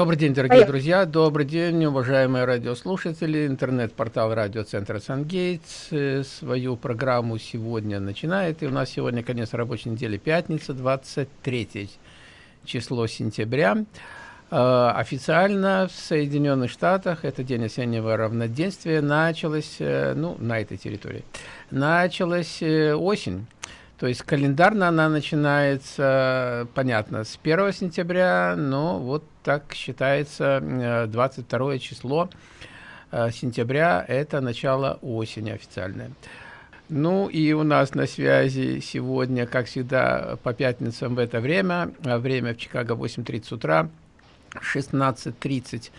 Добрый день, дорогие друзья, добрый день, уважаемые радиослушатели. Интернет-портал радиоцентра «Сангейтс» э, свою программу сегодня начинает. И у нас сегодня конец рабочей недели, пятница, 23 число сентября. Э, официально в Соединенных Штатах, это день осеннего равноденствия, началась, э, ну, на этой территории, началась осень. То есть календарно она начинается, понятно, с 1 сентября, но вот так считается 22 число э, сентября, это начало осени официальное. Ну и у нас на связи сегодня, как всегда, по пятницам в это время, а время в Чикаго 8.30 утра, 16.30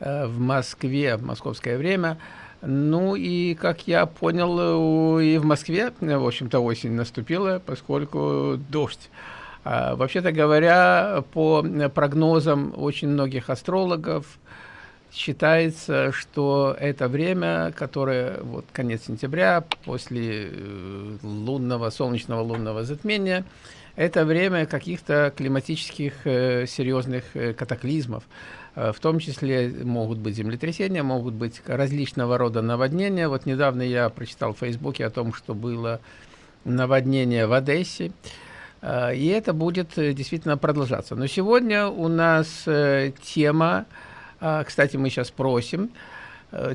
э, в Москве, московское время – ну и, как я понял, и в Москве, в общем-то, осень наступила, поскольку дождь. А, Вообще-то говоря, по прогнозам очень многих астрологов, считается, что это время, которое, вот конец сентября, после э, лунного, солнечного лунного затмения, это время каких-то климатических э, серьезных э, катаклизмов. Э, в том числе могут быть землетрясения, могут быть различного рода наводнения. Вот недавно я прочитал в Фейсбуке о том, что было наводнение в Одессе. Э, и это будет э, действительно продолжаться. Но сегодня у нас тема, кстати, мы сейчас просим,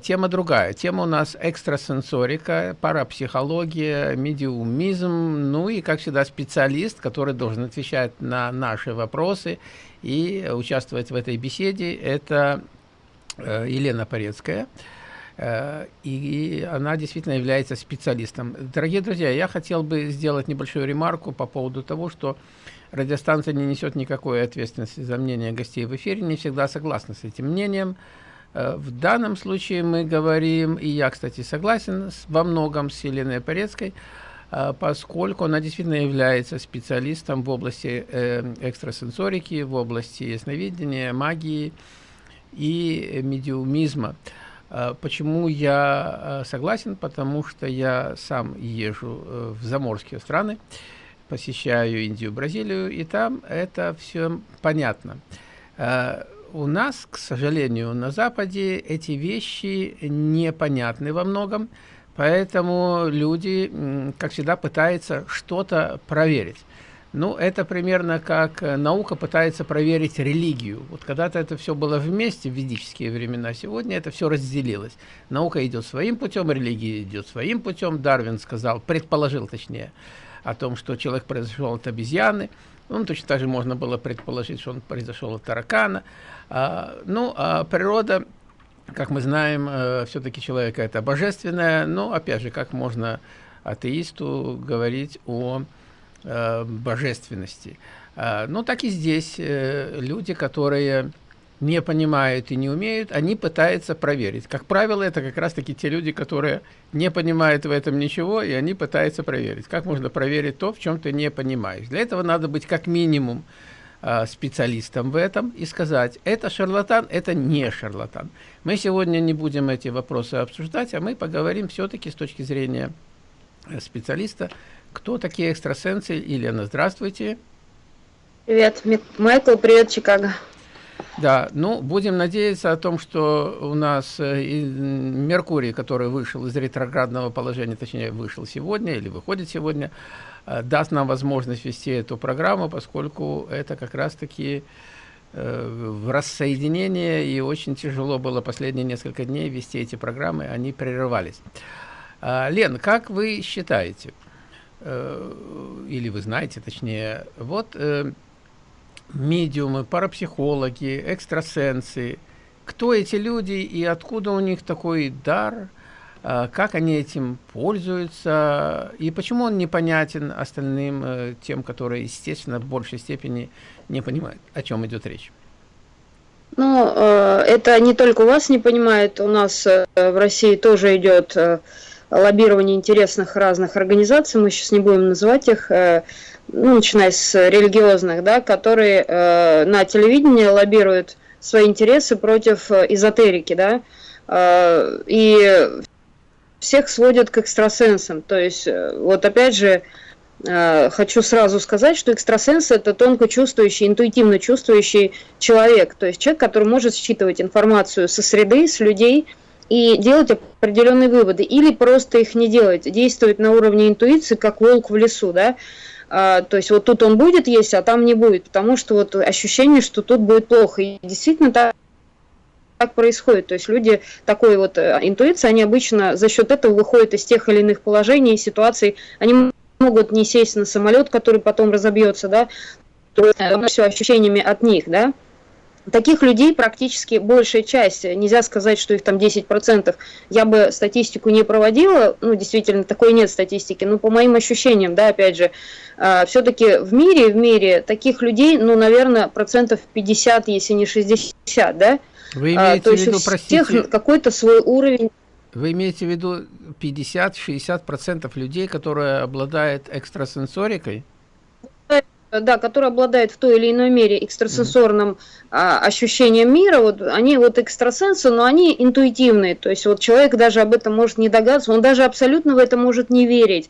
Тема другая. Тема у нас экстрасенсорика, парапсихология, медиумизм, ну и, как всегда, специалист, который должен отвечать на наши вопросы и участвовать в этой беседе. Это э, Елена Порецкая. Э, и она действительно является специалистом. Дорогие друзья, я хотел бы сделать небольшую ремарку по поводу того, что радиостанция не несет никакой ответственности за мнение гостей в эфире, не всегда согласна с этим мнением. Э, в данном случае мы говорим, и я, кстати, согласен во многом с Еленой Порецкой, поскольку она действительно является специалистом в области э, экстрасенсорики, в области ясновидения, магии и медиумизма. А, почему я а, согласен? Потому что я сам езжу э, в заморские страны, посещаю Индию, Бразилию, и там это все понятно. У нас, к сожалению, на Западе эти вещи непонятны во многом, Поэтому люди, как всегда, пытаются что-то проверить. Ну, это примерно как э, наука пытается проверить религию. Вот когда-то это все было вместе в ведические времена, сегодня это все разделилось. Наука идет своим путем, религия идет своим путем. Дарвин сказал, предположил точнее, о том, что человек произошел от обезьяны. Ну, точно так же можно было предположить, что он произошел от таракана. А, ну, а природа как мы знаем, э, все-таки человек это божественное, но, опять же, как можно атеисту говорить о э, божественности. Э, ну, так и здесь э, люди, которые не понимают и не умеют, они пытаются проверить. Как правило, это как раз-таки те люди, которые не понимают в этом ничего, и они пытаются проверить. Как можно проверить то, в чем ты не понимаешь? Для этого надо быть как минимум специалистом в этом и сказать, это шарлатан, это не шарлатан. Мы сегодня не будем эти вопросы обсуждать, а мы поговорим все-таки с точки зрения э, специалиста, кто такие экстрасенсы. Елена, здравствуйте. Привет, Майкл, привет, Чикаго. Да, ну, будем надеяться о том, что у нас э, Меркурий, который вышел из ретроградного положения, точнее, вышел сегодня или выходит сегодня, Э, даст нам возможность вести эту программу, поскольку это как раз-таки э, в рассоединение, и очень тяжело было последние несколько дней вести эти программы, они прерывались. А, Лен, как вы считаете, или вы знаете, точнее, вот медиумы, парапсихологи, экстрасенсы, кто эти люди и откуда у них такой дар – а, как они этим пользуются, и почему он непонятен остальным, э, тем, которые, естественно, в большей степени не понимают, о чем идет речь. Ну, э, это не только у вас не понимает, у нас э, в России тоже идет лоббирование интересных разных организаций, мы сейчас не будем называть их, ну, начиная с религиозных, да, которые на телевидении лоббируют свои интересы против эзотерики, да, и всех сводят к экстрасенсам. То есть, э, вот опять же, э, хочу сразу сказать, что экстрасенс – это тонко чувствующий, интуитивно чувствующий человек, то есть человек, который может считывать информацию со среды, с людей и делать определенные выводы, или просто их не делать, действовать на уровне интуиции, как волк в лесу, да, то есть вот тут он будет есть, а там не будет, потому что вот ощущение, что тут будет плохо, и действительно так так происходит. То есть люди такой вот э, интуиции, они обычно за счет этого выходят из тех или иных положений, ситуаций. Они могут не сесть на самолет, который потом разобьется, да, то э, все ощущениями от них, да. Таких людей практически большая часть, нельзя сказать, что их там 10%. Я бы статистику не проводила, ну, действительно, такой нет статистики, но по моим ощущениям, да, опять же, э, все-таки в мире, в мире таких людей, ну, наверное, процентов 50, если не 60, да, вы а, имеете а, то в виду, есть простите, всех какой-то свой уровень. Вы имеете в виду 50-60% людей, которые обладают экстрасенсорикой? Да, которые обладают в той или иной мере экстрасенсорным mm -hmm. а, ощущением мира, вот они вот экстрасенсы, но они интуитивные, то есть вот человек даже об этом может не догадываться, он даже абсолютно в это может не верить.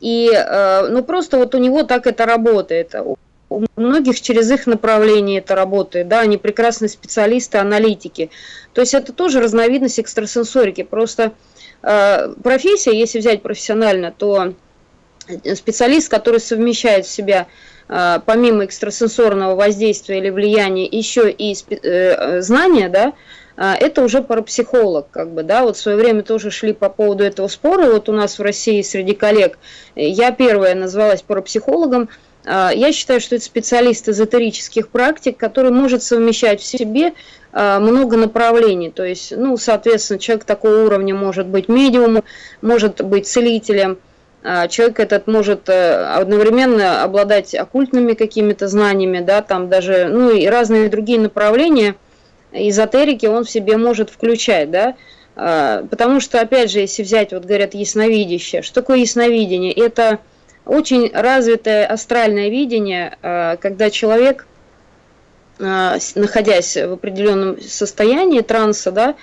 И, э, ну, просто вот у него так это работает у многих через их направление это работает, да, они прекрасные специалисты, аналитики. То есть это тоже разновидность экстрасенсорики. Просто э, профессия, если взять профессионально, то специалист, который совмещает в себя э, помимо экстрасенсорного воздействия или влияния еще и э, знания, да, э, это уже парапсихолог, как бы, да, вот в свое время тоже шли по поводу этого спора, вот у нас в России среди коллег, я первая назвалась парапсихологом, я считаю, что это специалист эзотерических практик, который может совмещать в себе много направлений. То есть, ну, соответственно, человек такого уровня может быть медиумом, может быть целителем, человек этот может э, одновременно обладать оккультными какими-то знаниями, да, там даже, ну, и разные другие направления эзотерики он в себе может включать, да, потому что, опять же, если взять, вот говорят, ясновидящее, что такое ясновидение? Это очень развитое астральное видение, э, когда человек, э, находясь в определенном состоянии транса, да,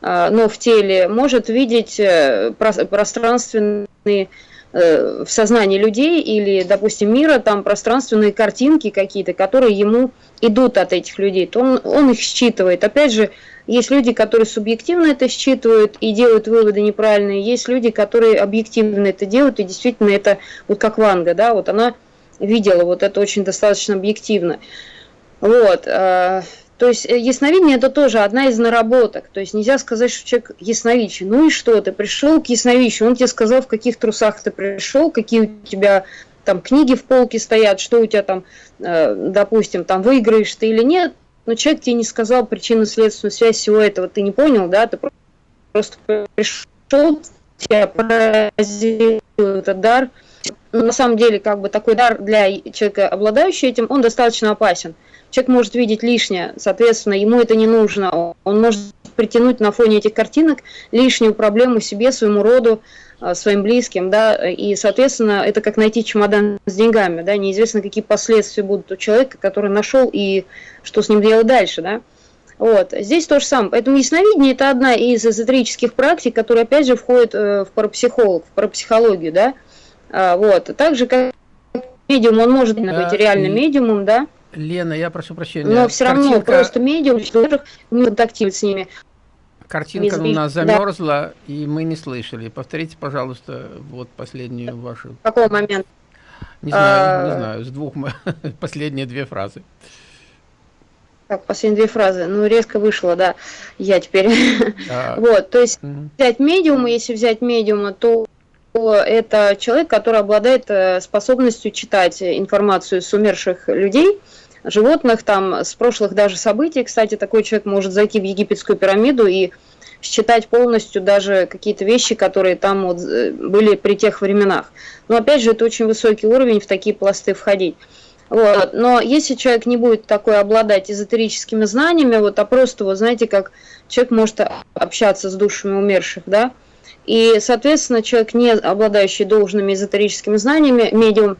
э, но в теле, может видеть пространственные в сознании людей или, допустим, мира, там пространственные картинки какие-то, которые ему идут от этих людей, то он, он их считывает. Опять же, есть люди, которые субъективно это считывают и делают выводы неправильные. Есть люди, которые объективно это делают, и действительно это, вот как Ванга, да, вот она видела вот это очень достаточно объективно. Вот. То есть э, ясновидение это тоже одна из наработок. То есть нельзя сказать, что человек ясновидящий. Ну и что, ты пришел к ясновидящему, он тебе сказал, в каких трусах ты пришел, какие у тебя там книги в полке стоят, что у тебя там, э, допустим, там выиграешь ты или нет но человек тебе не сказал причинно-следственную связь всего этого, ты не понял, да, ты просто пришел, тебя поразил этот дар. Но на самом деле, как бы такой дар для человека, обладающего этим, он достаточно опасен. Человек может видеть лишнее, соответственно, ему это не нужно. Он может притянуть на фоне этих картинок лишнюю проблему себе, своему роду, а, своим близким, да, и, соответственно, это как найти чемодан с деньгами, да, неизвестно, какие последствия будут у человека, который нашел и что с ним делать дальше, да. Вот, здесь то же самое. Поэтому ясновидение – это одна из эзотерических практик, которая, опять же, входит э, в парапсихолог, в парапсихологию, да. А, вот, так же, как медиум, он может быть реальным медиумом, да. Лена, я прошу прощения. Но все равно Картинка... просто медиум, человек не контактировать с ними. Картинка у нас замерзла, да. и мы не слышали. Повторите, пожалуйста, вот последнюю вашу. Какой момент? Не знаю, а... не знаю, с двух последние две фразы. Так, последние две фразы. Ну, резко вышло, да, я теперь. А... вот, то есть угу. взять медиума, если взять медиума, то это человек, который обладает э, способностью читать информацию с умерших людей, животных, там, с прошлых даже событий. Кстати, такой человек может зайти в египетскую пирамиду и считать полностью даже какие-то вещи, которые там вот э, были при тех временах. Но опять же, это очень высокий уровень в такие пласты входить. Вот. Но если человек не будет такой обладать эзотерическими знаниями, вот, а просто, вот знаете, как человек может общаться с душами умерших, да, и, соответственно, человек, не обладающий должными эзотерическими знаниями, медиум,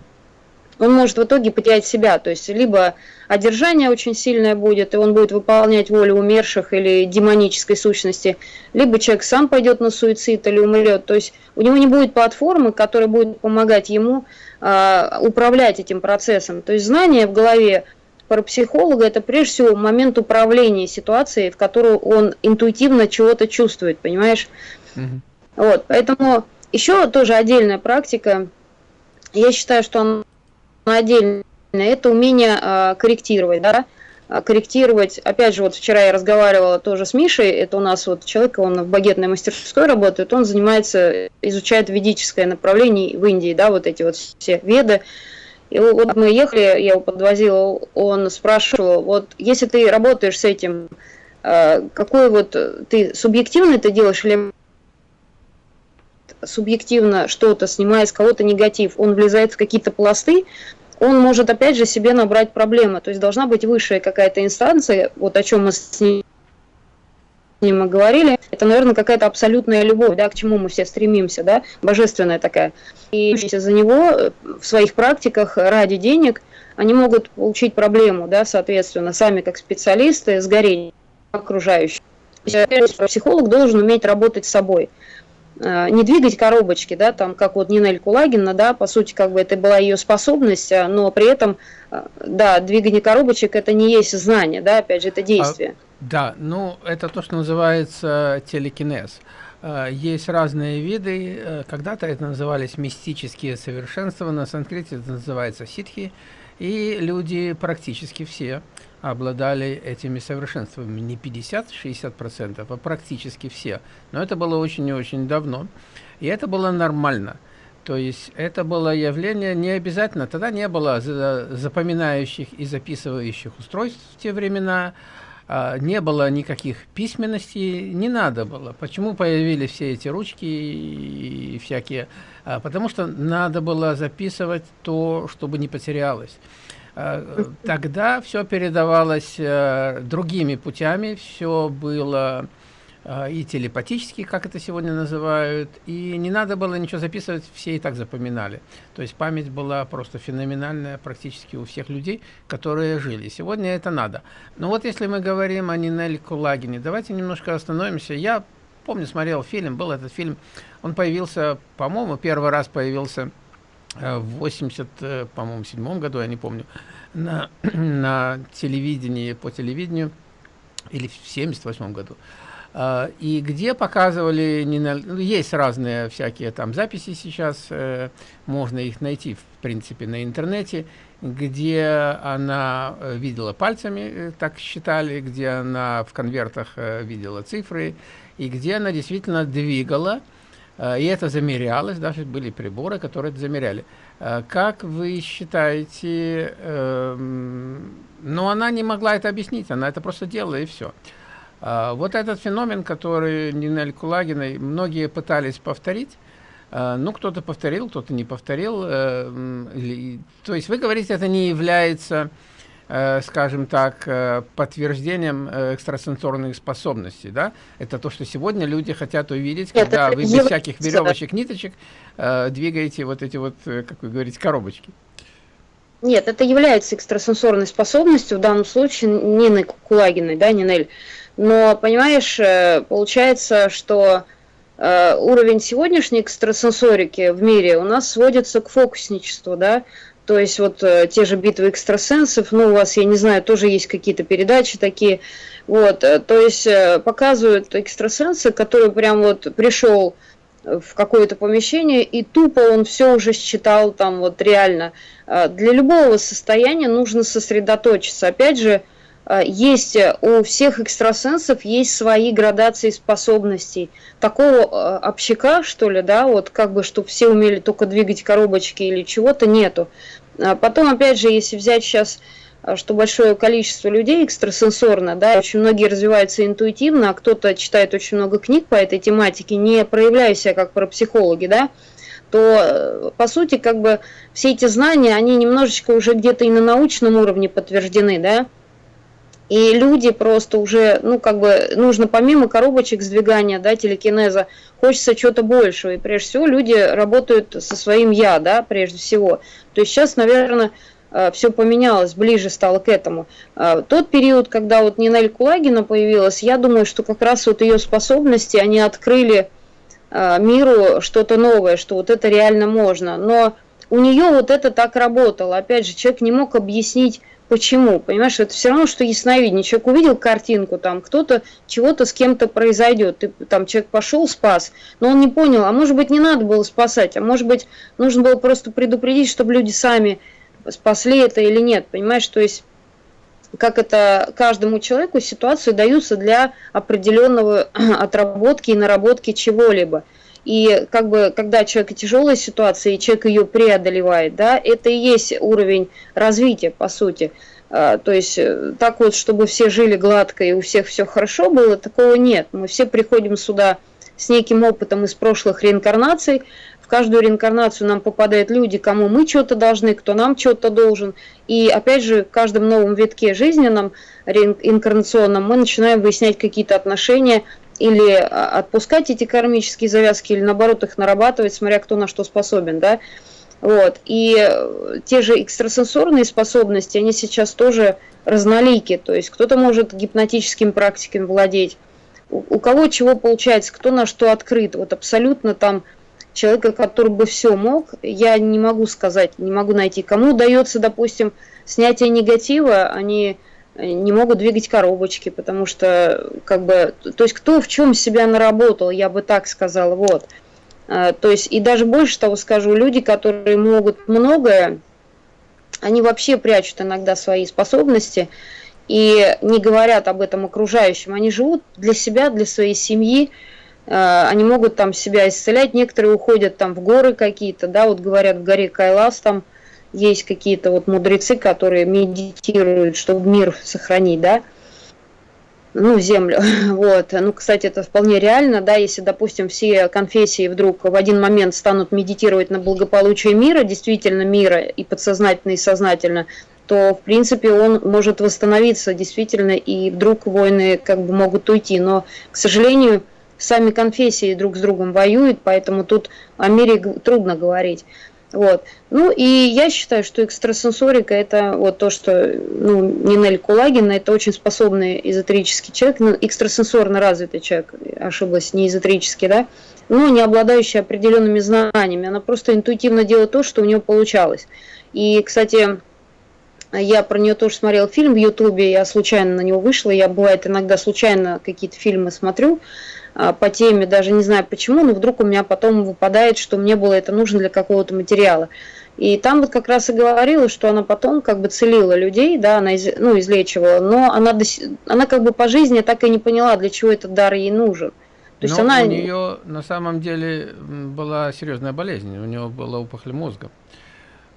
он может в итоге потерять себя. То есть либо одержание очень сильное будет, и он будет выполнять волю умерших или демонической сущности, либо человек сам пойдет на суицид или умрет. То есть у него не будет платформы, которая будет помогать ему э, управлять этим процессом. То есть знание в голове парапсихолога это прежде всего момент управления ситуацией, в которую он интуитивно чего-то чувствует, понимаешь? Угу. Вот, поэтому еще тоже отдельная практика. Я считаю, что она отдельно, это умение э, корректировать, да, а, корректировать. Опять же, вот вчера я разговаривала тоже с Мишей, это у нас вот человек, он в багетной мастерской работает, он занимается, изучает ведическое направление в Индии, да, вот эти вот все веды. И вот мы ехали, я его подвозила, он спрашивал, вот если ты работаешь с этим, а, какой вот ты субъективно это делаешь или субъективно что-то, снимая с кого-то негатив, он влезает в какие-то пласты, он может опять же себе набрать проблемы. То есть должна быть высшая какая-то инстанция, вот о чем мы с ним говорили, это, наверное, какая-то абсолютная любовь, да, к чему мы все стремимся, да, божественная такая. И за него э, в своих практиках ради денег они могут получить проблему, да, соответственно, сами как специалисты, сгореть окружающих. Психолог должен уметь работать с собой. Э, не двигать коробочки, да, там, как вот Нинель Кулагина, да, по сути, как бы это была ее способность, а, но при этом, э, да, двигание коробочек это не есть знание, да, опять же, это а, действие. А, да, ну, это то, что называется телекинез. Э, есть разные виды, когда-то это назывались мистические совершенства, на санскрите это называется ситхи, и люди практически все обладали этими совершенствами. Не 50-60%, а практически все. Но это было очень и очень давно. И это было нормально. То есть это было явление не обязательно. Тогда не было запоминающих и записывающих устройств в те времена. А, не было никаких письменностей, не надо было. Почему появились все эти ручки и всякие? А, потому что надо было записывать то, чтобы не потерялось. Э, тогда все передавалось э, другими путями, все было э, и телепатически, как это сегодня называют, и не надо было ничего записывать, все и так запоминали. То есть память была просто феноменальная практически у всех людей, которые жили. Сегодня это надо. Но вот если мы говорим о Нинель Кулагине, давайте немножко остановимся. Я помню, смотрел фильм, был этот фильм, он появился, по-моему, первый раз появился Э, в 80, э, по-моему, седьмом году, я не помню, на, на телевидении, по телевидению, или в 78 году. Uh, и где показывали, не на, ну, есть разные всякие там записи сейчас, можно их найти, в принципе, на интернете, где она видела пальцами, так считали, где она в конвертах видела цифры, и где она действительно двигала, Э, и это замерялось, даже были приборы, которые это замеряли. Э, как вы считаете, эм, но она не могла это объяснить, она это просто делала и все. Э, вот этот феномен, который Нинель Кулагиной многие пытались повторить, ну, кто-то повторил, кто-то не повторил. То есть вы говорите, это не является Э, скажем так, э, подтверждением э, экстрасенсорных способностей, да? Это то, что сегодня люди хотят увидеть, когда это вы без всяких веревочек, ниточек двигаете вот эти вот, как вы говорите, коробочки. Нет, это является экстрасенсорной способностью, в данном случае Нины Кулагиной, да, Нинель. Но, понимаешь, получается, что уровень сегодняшней экстрасенсорики в мире у нас сводится к фокусничеству, да, то есть вот э, те же битвы экстрасенсов, ну, у вас, я не знаю, тоже есть какие-то передачи такие. Вот, э, то есть э, показывают экстрасенсы, который прям вот пришел в какое-то помещение, и тупо он все уже считал там вот реально. Для любого состояния нужно сосредоточиться. Опять же, есть у всех экстрасенсов есть свои градации способностей. Такого общака, что ли, да, вот как бы, чтобы все умели только двигать коробочки или чего-то, нету. Потом, опять же, если взять сейчас, что большое количество людей экстрасенсорно, да, очень многие развиваются интуитивно, а кто-то читает очень много книг по этой тематике, не проявляя себя как парапсихологи, да, то, э, по сути, как бы все эти знания, они немножечко уже где-то и на научном уровне подтверждены, да, И люди просто уже, ну, как бы, нужно помимо коробочек сдвигания, да, телекинеза, хочется чего-то большего. И прежде всего люди работают со своим «я», да, прежде всего. То есть сейчас, наверное, э, все поменялось, ближе стало к этому. Э, тот период, когда вот Нинель Кулагина появилась, я думаю, что как раз вот ее способности, они открыли э, миру что-то новое, что вот это реально можно. Но у нее вот это так работало. Опять же, человек не мог объяснить, Почему? Понимаешь, это все равно, что ясновидение. Человек увидел картинку, там кто-то чего-то с кем-то произойдет. Ты, там человек пошел, спас, но он не понял, а может быть не надо было спасать, а может быть нужно было просто предупредить, чтобы люди сами спасли это или нет. Понимаешь, то есть как это каждому человеку ситуации даются для определенного отработки и наработки чего-либо. И как бы, когда человек тяжелая ситуация, и человек ее преодолевает, да, это и есть уровень развития, по сути. А, то есть э, так вот, чтобы все жили гладко и у всех все хорошо было, такого нет. Мы все приходим сюда с неким опытом из прошлых реинкарнаций. В каждую реинкарнацию нам попадают люди, кому мы что-то должны, кто нам что-то должен. И опять же, в каждом новом витке жизненном, реинкарнационном, мы начинаем выяснять какие-то отношения или а, отпускать эти кармические завязки, или наоборот их нарабатывать, смотря кто на что способен, да. Вот. И э, те же экстрасенсорные способности, они сейчас тоже разнолики, то есть кто-то может гипнотическим практиками владеть, у, у кого чего получается, кто на что открыт, вот абсолютно там человека, который бы все мог, я не могу сказать, не могу найти. Кому удается, допустим, снятие негатива, они не могут двигать коробочки, потому что, как бы, то есть кто в чем себя наработал, я бы так сказала, вот. А, то есть, и даже больше того скажу, люди, которые могут многое, они вообще прячут иногда свои способности и не говорят об этом окружающим. Они живут для себя, для своей семьи, а, они могут там себя исцелять, некоторые уходят там в горы какие-то, да, вот говорят в горе Кайлас там, есть какие-то вот мудрецы, которые медитируют, чтобы мир сохранить, да, ну, землю. Вот. Ну, кстати, это вполне реально, да, если, допустим, все конфессии вдруг в один момент станут медитировать на благополучие мира, действительно мира, и подсознательно, и сознательно, то, в принципе, он может восстановиться действительно, и вдруг войны как бы могут уйти. Но, к сожалению, сами конфессии друг с другом воюют, поэтому тут о мире трудно говорить. Вот. Ну и я считаю, что экстрасенсорика это вот то, что ну, Нинель Кулагина, это очень способный эзотерический человек, ну, экстрасенсорно развитый человек, ошиблась, не эзотерический, да, но не обладающий определенными знаниями. Она просто интуитивно делает то, что у нее получалось. И, кстати, я про нее тоже смотрел фильм в Ютубе, я случайно на него вышла, я бывает иногда случайно какие-то фильмы смотрю, по теме, даже не знаю почему, но вдруг у меня потом выпадает, что мне было это нужно для какого-то материала. И там вот как раз и говорила, что она потом как бы целила людей, да, она из, ну, излечивала, но она, она как бы по жизни так и не поняла, для чего этот дар ей нужен. То есть она... у нее на самом деле была серьезная болезнь, у нее была опухоль мозга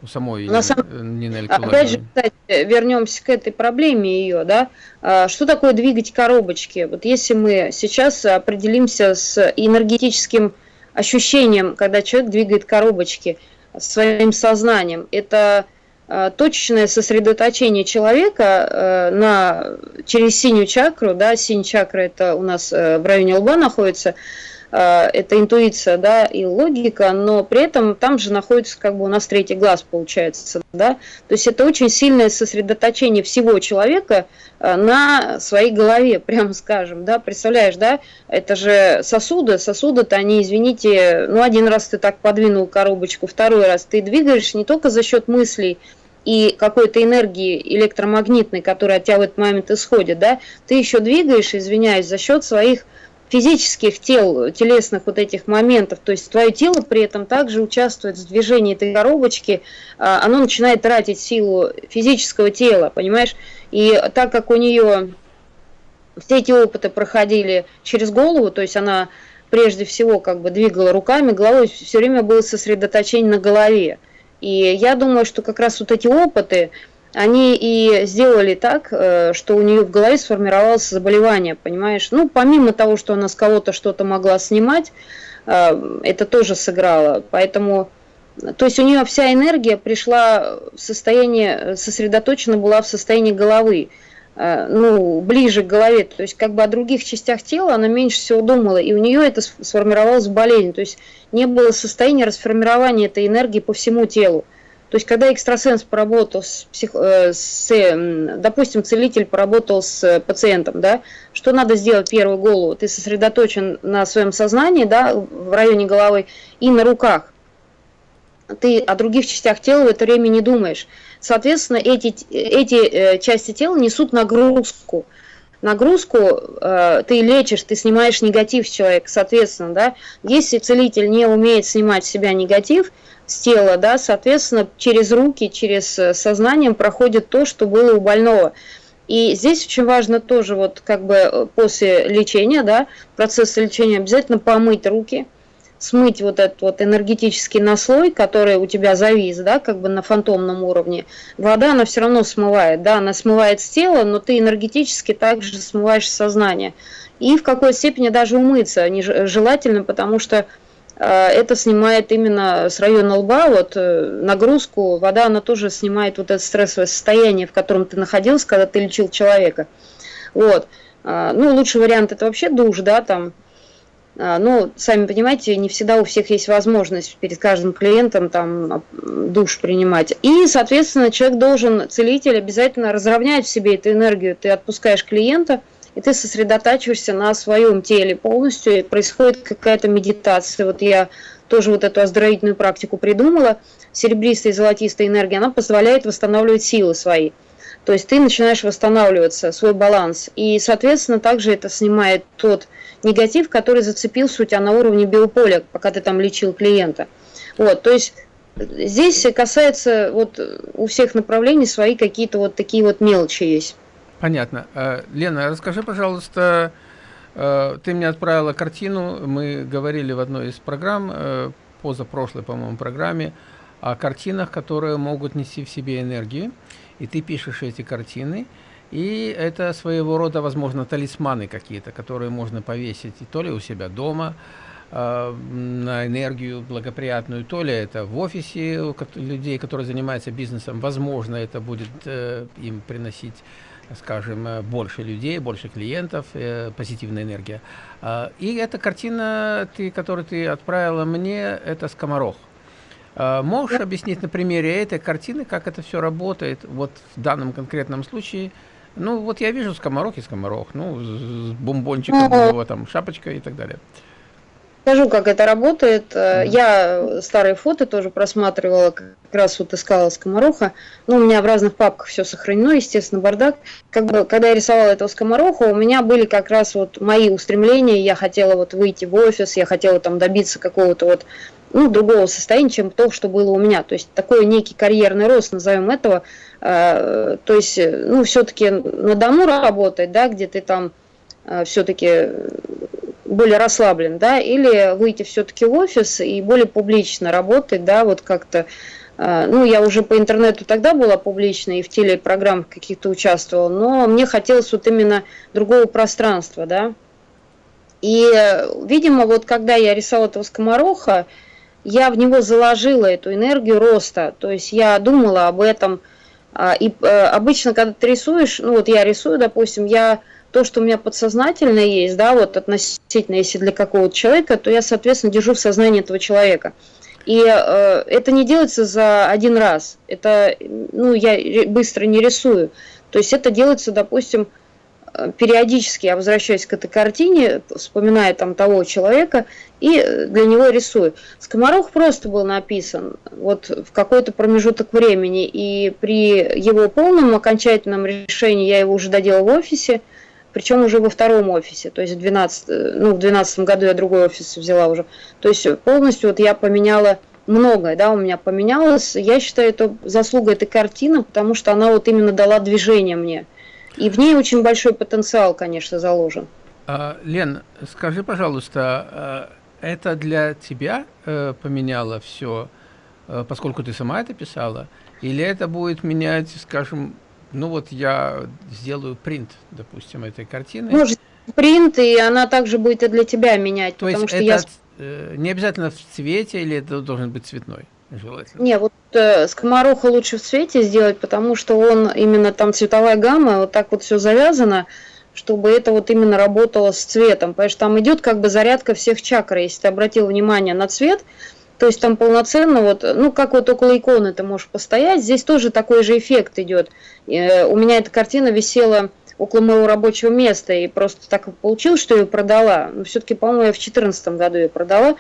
у самой На самом... Нины Опять же, кстати, вернемся к этой проблеме ее, да, а, что такое двигать коробочки? Вот если мы сейчас определимся с энергетическим ощущением, когда человек двигает коробочки своим сознанием, это а, точечное сосредоточение человека э, на, через синюю чакру, да, синяя чакра это у нас э, в районе лба находится, это интуиция, да, и логика, но при этом там же находится как бы у нас третий глаз получается, да, то есть это очень сильное сосредоточение всего человека э, на своей голове, прямо скажем, да, представляешь, да, это же сосуды, сосуды-то они, извините, ну один раз ты так подвинул коробочку, второй раз ты двигаешь не только за счет мыслей, и какой-то энергии электромагнитной, которая от тебя в этот момент исходит, да, ты еще двигаешь, извиняюсь, за счет своих физических тел, телесных вот этих моментов, то есть твое тело при этом также участвует в движении этой коробочки, а, оно начинает тратить силу физического тела, понимаешь? И так как у нее все эти опыты проходили через голову, то есть она прежде всего как бы двигала руками, головой, все время было сосредоточение на голове. И я думаю, что как раз вот эти опыты, они и сделали так, э, что у нее в голове сформировалось заболевание, понимаешь? Ну, помимо того, что она с кого-то что-то могла снимать, э, это тоже сыграло. Поэтому, то есть у нее вся энергия пришла в состояние, сосредоточена была в состоянии головы. э, ну, ближе к голове, то есть как бы о других частях тела она меньше всего думала, и у нее это сформировалось болезнь, то есть не было состояния расформирования этой энергии по всему телу. То есть, когда экстрасенс поработал с, псих... Э, с, допустим, целитель поработал с пациентом, да, что надо сделать первую голову? Ты сосредоточен на своем сознании, да, в районе головы и на руках. Ты о других частях тела в это время не думаешь. Соответственно, эти, эти э, части тела несут нагрузку. Нагрузку э, ты лечишь, ты снимаешь негатив с человека, соответственно, да. Если целитель не умеет снимать с себя негатив, с тела, да, соответственно, через руки, через э, сознанием проходит то, что было у больного. И здесь очень важно тоже вот как бы э, после лечения, да, процесса лечения обязательно помыть руки, смыть вот этот вот энергетический наслой, который у тебя завис, да, как бы на фантомном уровне. Вода, она все равно смывает, да, она смывает с тела, но ты энергетически также смываешь сознание. И в какой степени даже умыться желательно, потому что это снимает именно с района лба, вот э, нагрузку, вода, она тоже снимает вот это стрессовое состояние, в котором ты находился, когда ты лечил человека. Вот. Э, ну, лучший вариант это вообще душ, да, там. Ну, сами понимаете, не всегда у всех есть возможность перед каждым клиентом там душ принимать. И, соответственно, человек должен, целитель обязательно разровнять в себе эту энергию. Ты отпускаешь клиента – и ты сосредотачиваешься на своем теле полностью, и происходит какая-то медитация. Вот я тоже вот эту оздоровительную практику придумала. Серебристая и золотистая энергия, она позволяет восстанавливать силы свои. То есть ты начинаешь восстанавливаться, свой баланс. И, соответственно, также это снимает тот негатив, который зацепился у тебя на уровне биополя, пока ты там лечил клиента. Вот, то есть здесь касается вот у всех направлений свои какие-то вот такие вот мелочи есть. Понятно. Э, Лена, расскажи, пожалуйста, э, ты мне отправила картину, мы говорили в одной из программ, э, позапрошлой, по-моему, программе, о картинах, которые могут нести в себе энергию, и ты пишешь эти картины, и это своего рода, возможно, талисманы какие-то, которые можно повесить и то ли у себя дома, на энергию благоприятную, то ли это в офисе у людей, которые занимаются бизнесом, возможно, это будет им приносить скажем, э, больше людей, больше клиентов, э, позитивная энергия. Э, и эта картина, ты, которую ты отправила мне, это скоморох. Э, можешь объяснить на примере этой картины, как это все работает вот в данном конкретном случае? Ну, вот я вижу скоморох и скоморох, ну, с бомбончиком, ну, его там шапочка и так далее. Скажу, как это работает. Mm. Я старые фото тоже просматривала, как раз вот искала скомороха. Ну, у меня в разных папках все сохранено, естественно, бардак. Как бы, когда я рисовала этого скомороха, у меня были как раз вот мои устремления. Я хотела вот выйти в офис, я хотела там добиться какого-то вот ну, другого состояния, чем то, что было у меня. То есть такой некий карьерный рост, назовем этого. Э, то есть, ну, все-таки на дому работать, да, где ты там э, все-таки более расслаблен, да, или выйти все-таки в офис и более публично работать, да, вот как-то, э, ну, я уже по интернету тогда была публична и в телепрограммах каких-то участвовала, но мне хотелось вот именно другого пространства, да. И, видимо, вот когда я рисовала этого скомороха, я в него заложила эту энергию роста, то есть я думала об этом, а, и э, обычно, когда ты рисуешь, ну вот я рисую, допустим, я то, что у меня подсознательно есть, да, вот относительно, если для какого-то человека, то я, соответственно, держу в сознании этого человека. И э, это не делается за один раз. Это, ну, я быстро не рисую. То есть это делается, допустим, периодически я возвращаюсь к этой картине, вспоминая там того человека, и для него рисую. Скоморох просто был написан вот в какой-то промежуток времени, и при его полном окончательном решении, я его уже доделала в офисе, причем уже во втором офисе, то есть в 12, ну, в 12 году я другой офис взяла уже. То есть полностью вот я поменяла многое, да, у меня поменялось. Я считаю, это заслуга этой картины, потому что она вот именно дала движение мне. И в ней очень большой потенциал, конечно, заложен. А, Лен, скажи, пожалуйста, а, это для тебя э, поменяло все, э, поскольку ты сама это писала, или это будет менять, скажем, ну вот я сделаю принт, допустим, этой картины. Может, принт, и она также будет и для тебя менять. То есть это я... Э, не обязательно в цвете, или это должен быть цветной? желательно? Не, вот э, скомороха лучше в цвете сделать, потому что он именно там цветовая гамма, вот так вот все завязано, чтобы это вот именно работало с цветом. Потому что там идет как бы зарядка всех чакр. Если ты обратил внимание на цвет, то есть там полноценно вот, ну как вот около иконы ты можешь постоять, здесь тоже такой же эффект идет. Э, у меня эта картина висела около моего рабочего места, и просто так получилось, что я ее продала. Но все-таки, по-моему, я в 2014 году ее продала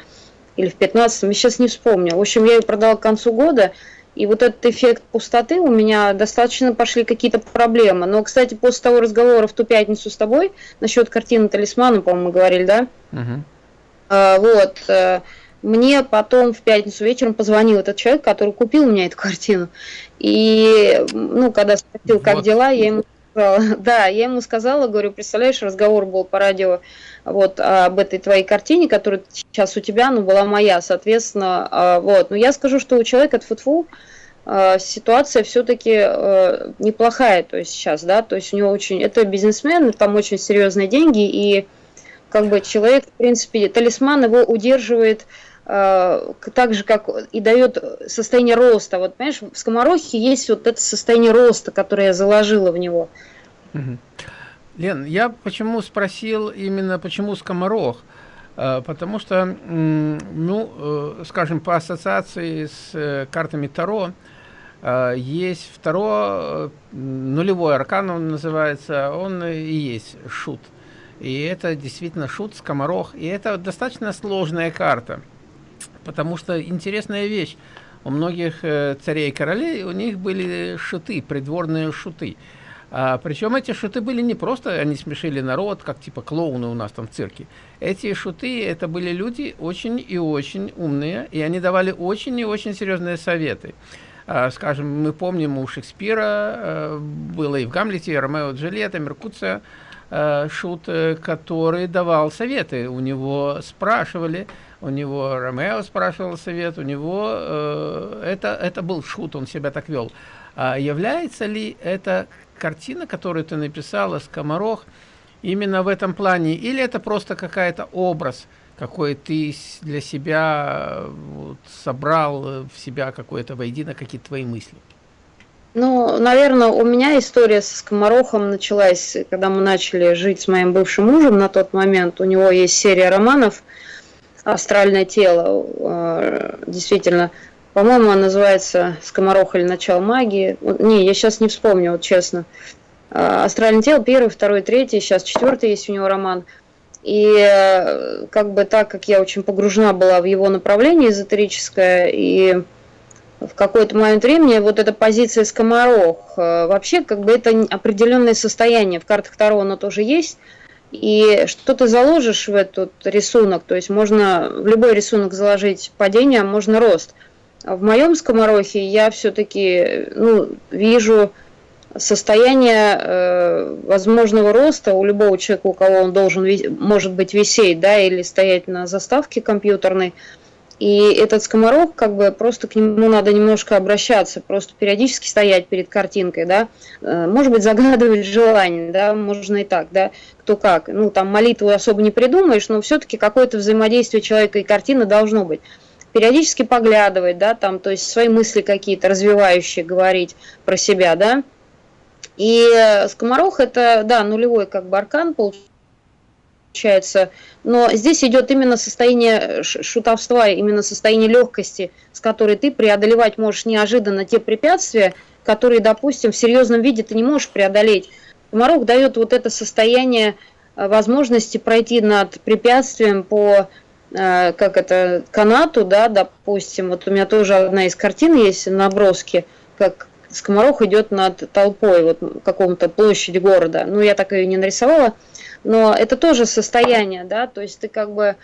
или в 15 я сейчас не вспомню. В общем, я ее продала к концу года, и вот этот эффект пустоты у меня достаточно пошли какие-то проблемы. Но, кстати, после того разговора в ту пятницу с тобой насчет картины «Талисмана», по-моему, мы говорили, да? Угу. А, вот. Э, мне потом в пятницу вечером позвонил этот человек, который купил у меня эту картину. И, ну, когда спросил, как вот. дела, я ему сказала, да, я ему сказала, говорю, представляешь, разговор был по радио вот об этой твоей картине, которая сейчас у тебя, ну, была моя, соответственно, а, вот. Но я скажу, что у человека от футфу а, ситуация все-таки а, неплохая, то есть сейчас, да, то есть у него очень, это бизнесмен, там очень серьезные деньги, и как бы человек, в принципе, талисман его удерживает так же, как и дает состояние роста. Вот, понимаешь, в скоморохе есть вот это состояние роста, которое я заложила в него. Лен, я почему спросил именно, почему скоморох? Э, потому что, ну, э, скажем, по ассоциации с э, картами Таро, есть второй нулевой аркан, он называется, он и есть шут. И это действительно шут, скоморох. И это достаточно сложная карта. Потому что интересная вещь. У многих царей и королей у них были шуты, придворные шуты. А, причем эти шуты были не просто, они смешили народ, как типа клоуны у нас там в цирке. Эти шуты, это были люди очень и очень умные, и они давали очень и очень серьезные советы. А, скажем, мы помним у Шекспира, а, было и в Гамлете, и Ромео Джульетта, Меркуция, шут, э, который давал советы. У него спрашивали, у него Ромео спрашивал совет, у него э, это, это был шут, он себя так вел. А является ли это картина, которую ты написала, «Скоморох», именно в этом плане? Или это просто какая-то образ, какой ты для себя вот, собрал в себя какое-то воедино, какие-то твои мысли? Ну, наверное, у меня история с скоморохом началась, когда мы начали жить с моим бывшим мужем на тот момент. У него есть серия романов «Астральное тело». Э, действительно, по-моему, он называется «Скоморох или начало магии». Не, я сейчас не вспомню, вот честно. А, «Астральное тело» первый, второй, третий, сейчас четвертый есть у него роман. И э, как бы так как я очень погружена была в его направление эзотерическое, и в какой-то момент времени вот эта позиция скоморох, э, вообще как бы это определенное состояние, в картах Таро оно тоже есть, и что ты заложишь в этот рисунок, то есть можно в любой рисунок заложить падение, а можно рост – в моем скоморохе я все-таки ну, вижу состояние э, возможного роста у любого человека, у кого он должен, может быть, висеть, да, или стоять на заставке компьютерной. И этот скоморох, как бы, просто к нему надо немножко обращаться, просто периодически стоять перед картинкой, да, э, может быть, загадывать желание, да, можно и так, да, кто как. Ну, там молитву особо не придумаешь, но все-таки какое-то взаимодействие человека и картины должно быть периодически поглядывать, да, там, то есть свои мысли какие-то развивающие говорить про себя, да. И скоморох это, да, нулевой как бы аркан получается, но здесь идет именно состояние шутовства, именно состояние легкости, с которой ты преодолевать можешь неожиданно те препятствия, которые, допустим, в серьезном виде ты не можешь преодолеть. Скоморох дает вот это состояние э, возможности пройти над препятствием по Э, как это, канату, да, допустим, вот у меня тоже одна из картин есть, наброски, как скоморох идет над толпой, вот каком-то площади города. Ну, я так ее не нарисовала, но это тоже состояние, да, то есть ты как бы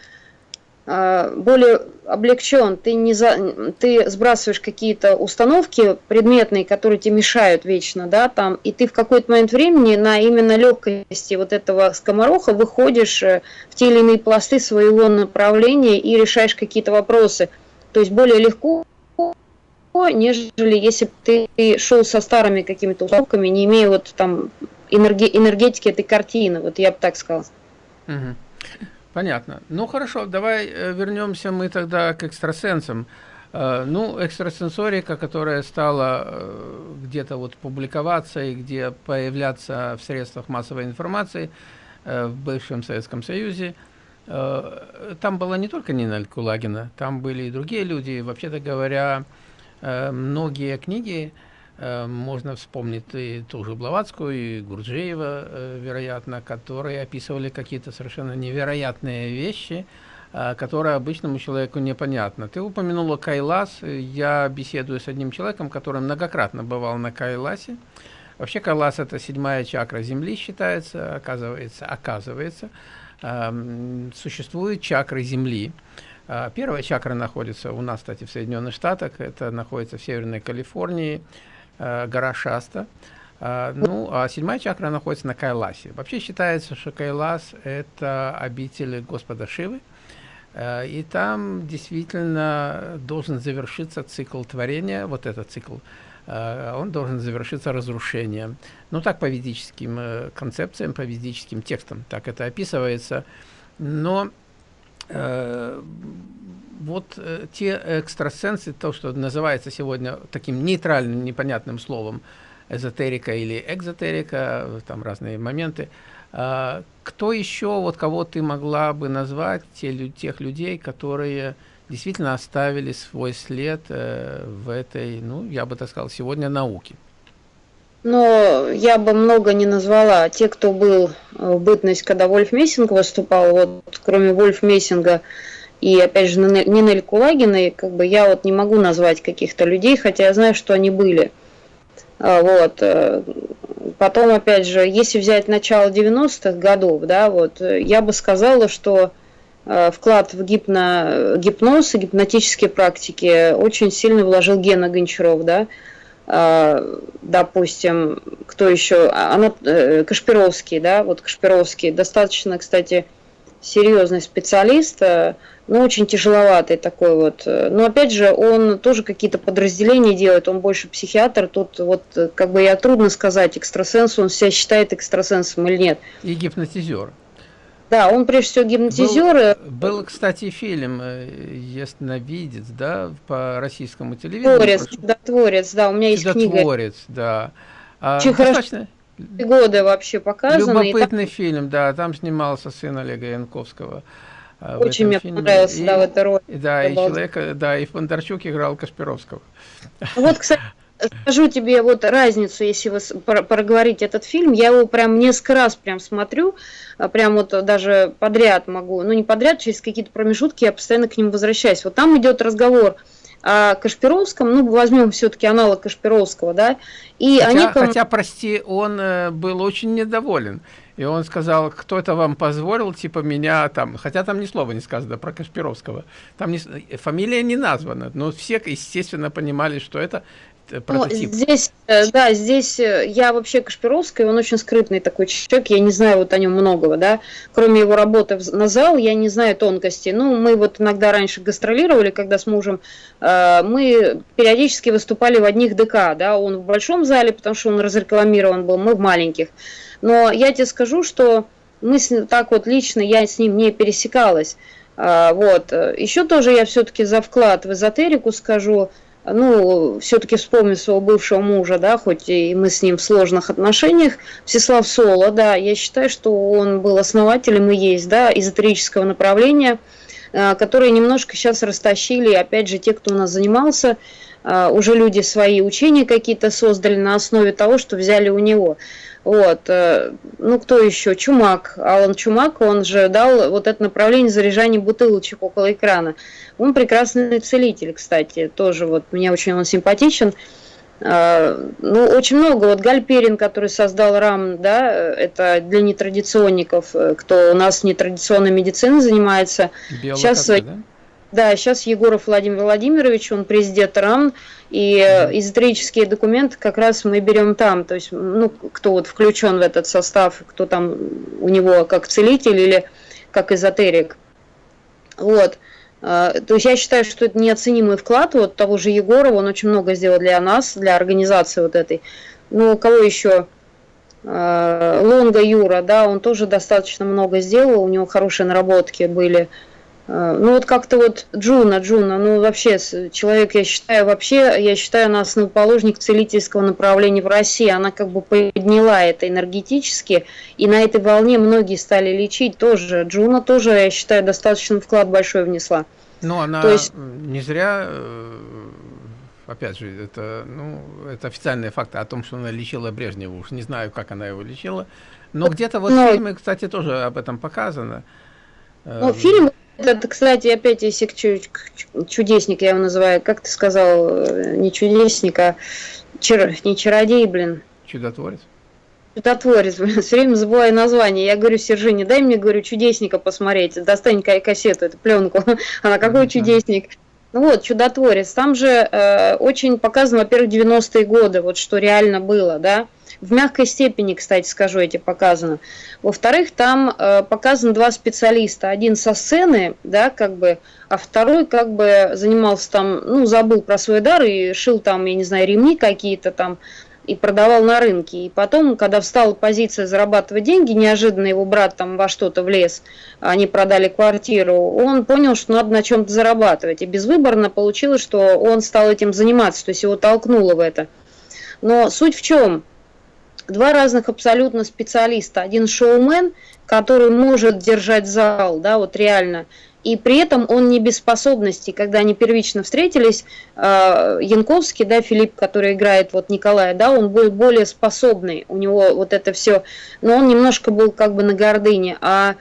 а, более облегчен, ты, не за, ты сбрасываешь какие-то установки предметные, которые тебе мешают вечно, да, там, и ты в какой-то момент времени на именно легкости вот этого скомороха выходишь э, в те или иные пласты своего направления и решаешь какие-то вопросы. То есть более легко, нежели если бы ты шел со старыми какими-то установками, не имея вот там энергетики этой картины, вот я бы так сказала. Угу. Понятно. Ну хорошо, давай э, вернемся мы тогда к экстрасенсам. Э, ну, экстрасенсорика, которая стала э, где-то вот публиковаться и где появляться в средствах массовой информации в бывшем Советском Союзе, там была не только Нина Кулагина, там были и другие люди. Вообще-то говоря, многие книги, можно вспомнить и ту же Блаватскую, и Гурджиева, вероятно, которые описывали какие-то совершенно невероятные вещи, а, которая обычному человеку непонятна. Ты упомянула Кайлас. Я беседую с одним человеком, который многократно бывал на Кайласе. Вообще Кайлас – это седьмая чакра Земли считается, оказывается, оказывается. Существуют чакры Земли. Первая чакра находится у нас, кстати, в Соединенных Штатах. Это находится в Северной Калифорнии, гора Шаста. Ну, а седьмая чакра находится на Кайласе. Вообще считается, что Кайлас – это обитель Господа Шивы. Э, и там действительно должен завершиться цикл творения, вот этот цикл, э, он должен завершиться разрушением. Ну, так по ведическим э, концепциям, по ведическим текстам, так это описывается. Но э, вот э, те экстрасенсы, то, что называется сегодня таким нейтральным, непонятным словом, эзотерика или экзотерика, там разные моменты, кто еще, вот кого ты могла бы назвать, те, тех людей, которые действительно оставили свой след э, в этой, ну, я бы так сказал, сегодня науке? Но я бы много не назвала. Те, кто был в бытность, когда Вольф Мессинг выступал, вот кроме Вольф Мессинга и, опять же, Нинель Кулагиной, как бы я вот не могу назвать каких-то людей, хотя я знаю, что они были. А, вот. Э, потом, опять же, если взять начало 90-х годов, да, вот, я бы сказала, что э, вклад в гипно, гипноз и гипнотические практики очень сильно вложил Гена Гончаров, да, допустим, кто еще, она, э, Кашпировский, да, вот Кашпировский, достаточно, кстати, серьезный специалист, ну, очень тяжеловатый такой вот. Но опять же, он тоже какие-то подразделения делает, он больше психиатр. Тут вот как бы я трудно сказать, экстрасенс, он себя считает экстрасенсом или нет. И гипнотизер. Да, он прежде всего гипнотизер. Был, был кстати, фильм э, «Ясновидец», да, по российскому телевидению. Творец, чудотворец, да, у меня есть книга. Чудотворец, да. А, Очень достаточно... годы вообще показаны. Любопытный там... фильм, да, там снимался сын Олега Янковского. А, Очень мне фильме. понравился, и, да, в этой роли. Да, и человека, да, и Фондарчук играл Кашпировского. Вот, кстати, скажу тебе вот разницу, если вы проговорить этот фильм, я его прям несколько раз прям смотрю, а прям вот даже подряд могу, ну не подряд, через какие-то промежутки я постоянно к ним возвращаюсь. Вот там идет разговор о Кашпировском, ну возьмем все-таки аналог Кашпировского, да, и хотя, они... Хотя, прости, он э, был очень недоволен. И он сказал, кто это вам позволил, типа меня там, хотя там ни слова не сказано про Кашпировского, там не, фамилия не названа, но все, естественно, понимали, что это э, прототип. Ну, здесь, э, да, здесь э, я вообще Кашпировский, он очень скрытный такой человек, я не знаю вот о нем многого, да, кроме его работы на зал, я не знаю тонкостей. Ну, мы вот иногда раньше гастролировали, когда с мужем, мы периодически выступали в одних ДК, да, он в большом зале, потому что он разрекламирован был, мы в маленьких. Но я тебе скажу, что мы с, так вот лично я с ним не пересекалась. Вот. Еще тоже я все-таки за вклад в эзотерику скажу, ну, все-таки вспомню своего бывшего мужа, да, хоть и мы с ним в сложных отношениях, Всеслав Соло, да, я считаю, что он был основателем и есть, да, эзотерического направления, а, которые немножко сейчас растащили, опять же, те, кто у нас занимался, а, уже люди свои учения какие-то создали на основе того, что взяли у него. Вот. Э, ну, кто еще? Чумак. Алан Чумак, он же дал вот это направление заряжания бутылочек около экрана. Он прекрасный целитель, кстати, тоже вот мне очень он симпатичен. Э, ну, очень много. Вот Гальперин, который создал РАМ, да, это для нетрадиционников, э, кто у нас нетрадиционной медициной занимается. Сейчас, да? Да, сейчас Егоров Владимир Владимирович, он президент РАМ, и эзотерические документы как раз мы берем там, то есть, ну, кто вот включен в этот состав, кто там у него как целитель или как эзотерик. Вот. А, то есть я считаю, что это неоценимый вклад вот того же Егорова, он очень много сделал для нас, для организации вот этой. Ну, кого еще? А, Лонга Юра, да, он тоже достаточно много сделал, у него хорошие наработки были. Э, ну вот как-то вот Джуна, Джуна, ну вообще человек, я считаю, вообще, я считаю, она основоположник целительского направления в России. Она как бы подняла это энергетически, и на этой волне многие стали лечить тоже. Джуна тоже, я считаю, достаточно вклад большой внесла. Ну, она То есть... не зря, э, опять же, это, ну, это официальные факты о том, что она лечила Брежнева. Уж не знаю, как она его лечила. Но где-то вот Но... фильмы, кстати, тоже об этом показано. Ну, эм, фильм это, кстати, опять если чудесник, я его называю, как ты сказал, э, не чудесник, а чар, не чародей, блин. Чудотворец. Чудотворец, блин, все время забываю название. Я говорю, Сержине, дай мне, говорю, чудесника посмотреть. Достань кассету, эту пленку. Она какой чудесник? Ну вот, чудотворец. Там же э, очень показано, во-первых, 90-е годы, вот что реально было, да. В мягкой степени, кстати, скажу, эти показано. Во-вторых, там э, показаны два специалиста. Один со сцены, да, как бы, а второй как бы занимался там, ну, забыл про свой дар и шил там, я не знаю, ремни какие-то там и продавал на рынке. И потом, когда встала позиция зарабатывать деньги, неожиданно его брат там во что-то влез, они продали квартиру, он понял, что надо на чем-то зарабатывать. И безвыборно получилось, что он стал этим заниматься, то есть его толкнуло в это. Но суть в чем? Два разных абсолютно специалиста. Один шоумен, который может держать зал, да, вот реально, и при этом он не без способностей. Когда они первично встретились, э, Янковский, да, Филипп, который играет вот Николая, да, он был более способный, у него вот это все, но он немножко был как бы на гордыне, а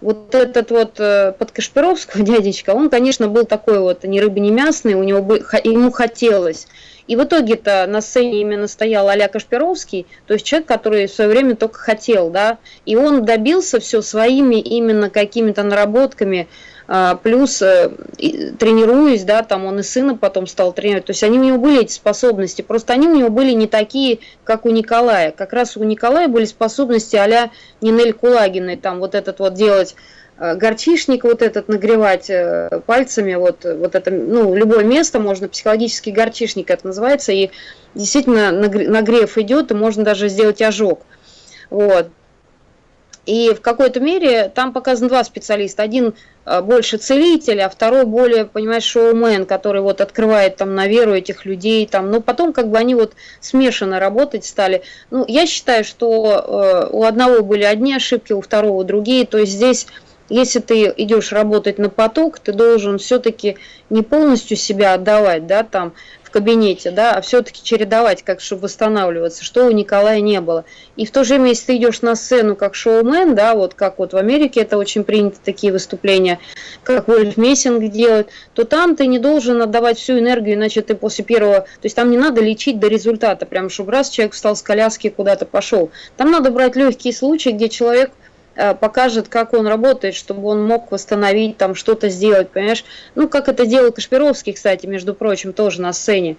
вот этот вот э, под Кашпировского дядечка, он, конечно, был такой вот ни рыба, ни мясный, у него бы, ему хотелось. И в итоге-то на сцене именно стоял Аля Кашпировский, то есть человек, который в свое время только хотел, да, и он добился все своими именно какими-то наработками, плюс э, тренируясь, да, там он и сына потом стал тренировать, то есть они у него были эти способности, просто они у него были не такие, как у Николая, как раз у Николая были способности а-ля Нинель Кулагиной, там вот этот вот делать Э, горчишник вот этот нагревать э, пальцами, вот, вот это, ну, любое место можно, психологический горчишник это называется, и действительно нагрев идет, и можно даже сделать ожог. Вот. И в какой-то мере там показан два специалиста. Один э, больше целитель, а второй более, понимаешь, шоумен, который вот открывает там на веру этих людей. Там. Но потом как бы они вот смешанно работать стали. Ну, я считаю, что э, у одного были одни ошибки, у второго другие. То есть здесь если ты идешь работать на поток, ты должен все-таки не полностью себя отдавать, да, там в кабинете, да, а все-таки чередовать, как чтобы восстанавливаться, что у Николая не было. И в то же время, если ты идешь на сцену как шоумен, да, вот как вот в Америке это очень принято такие выступления, как Вольф Мессинг делает, то там ты не должен отдавать всю энергию, иначе ты после первого, то есть там не надо лечить до результата, прям чтобы раз человек встал с коляски куда-то пошел. Там надо брать легкие случаи, где человек покажет, как он работает, чтобы он мог восстановить, там что-то сделать, понимаешь? Ну, как это делал Кашпировский, кстати, между прочим, тоже на сцене,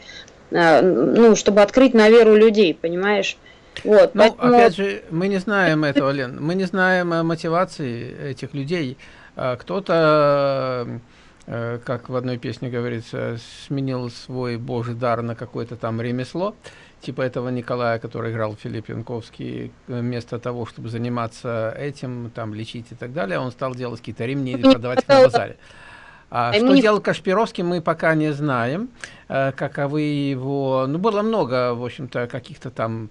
э, ну, чтобы открыть на веру людей, понимаешь? Вот, ну, поэтому... опять же, мы не знаем этого, Лен, мы не знаем мотивации этих людей. Кто-то, э, как в одной песне говорится, сменил свой божий дар на какое-то там ремесло, типа этого Николая, который играл Филипп Янковский, вместо того, чтобы заниматься этим, там, лечить и так далее, он стал делать какие-то ремни и продавать их на базаре. А что делал Кашпировский, мы пока не знаем, э, каковы его... Ну, было много, в общем-то, каких-то там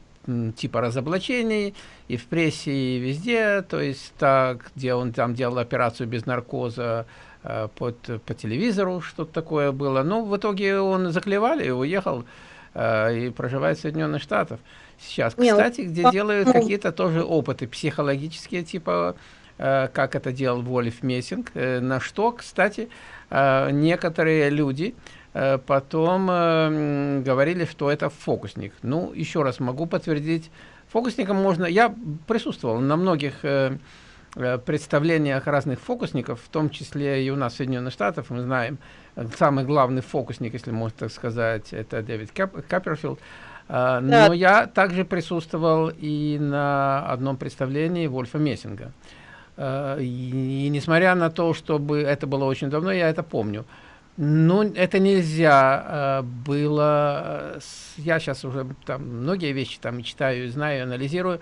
типа разоблачений и в прессе, и везде, то есть так, где он там делал операцию без наркоза э, под, по телевизору, что-то такое было. Ну, в итоге он заклевали и уехал Э, и проживает в Соединенных Штатах сейчас. Кстати, где делают какие-то тоже опыты психологические, типа, э, как это делал Вольф Мессинг, э, на что, кстати, некоторые люди потом говорили, что это фокусник. Ну, еще раз могу подтвердить, фокусником можно... Я присутствовал на многих представлениях разных фокусников, в том числе и у нас в Соединенных Штатах, мы знаем, самый главный фокусник, если можно так сказать, это Дэвид Кап Капперфилд. Uh, да. Но я также присутствовал и на одном представлении Вольфа Мессинга. И, несмотря на то, чтобы это было очень давно, я это помню. Ну, это нельзя было... Я сейчас уже там многие вещи там читаю, знаю, анализирую.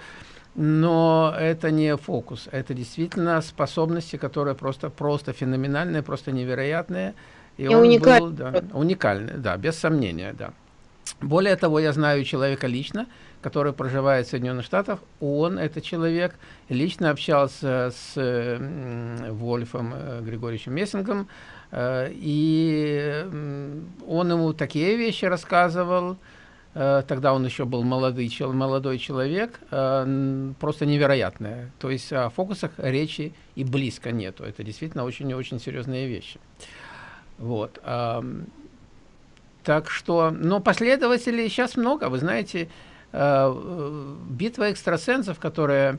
Но это не фокус, это действительно способности, которые просто, просто феноменальные, просто невероятные. И, и он уникальный. был да, уникальный, да, без сомнения, да. Более того, я знаю человека лично, который проживает в Соединенных Штатах. Он, это человек, лично общался с Вольфом э, Григорьевичем Мессингом, э, и он ему такие вещи рассказывал, тогда он еще был молодой, молодой человек, просто невероятное. То есть о фокусах речи и близко нету. Это действительно очень-очень серьезные вещи. Вот. Так что, но последователей сейчас много. Вы знаете, э, битва экстрасенсов, которая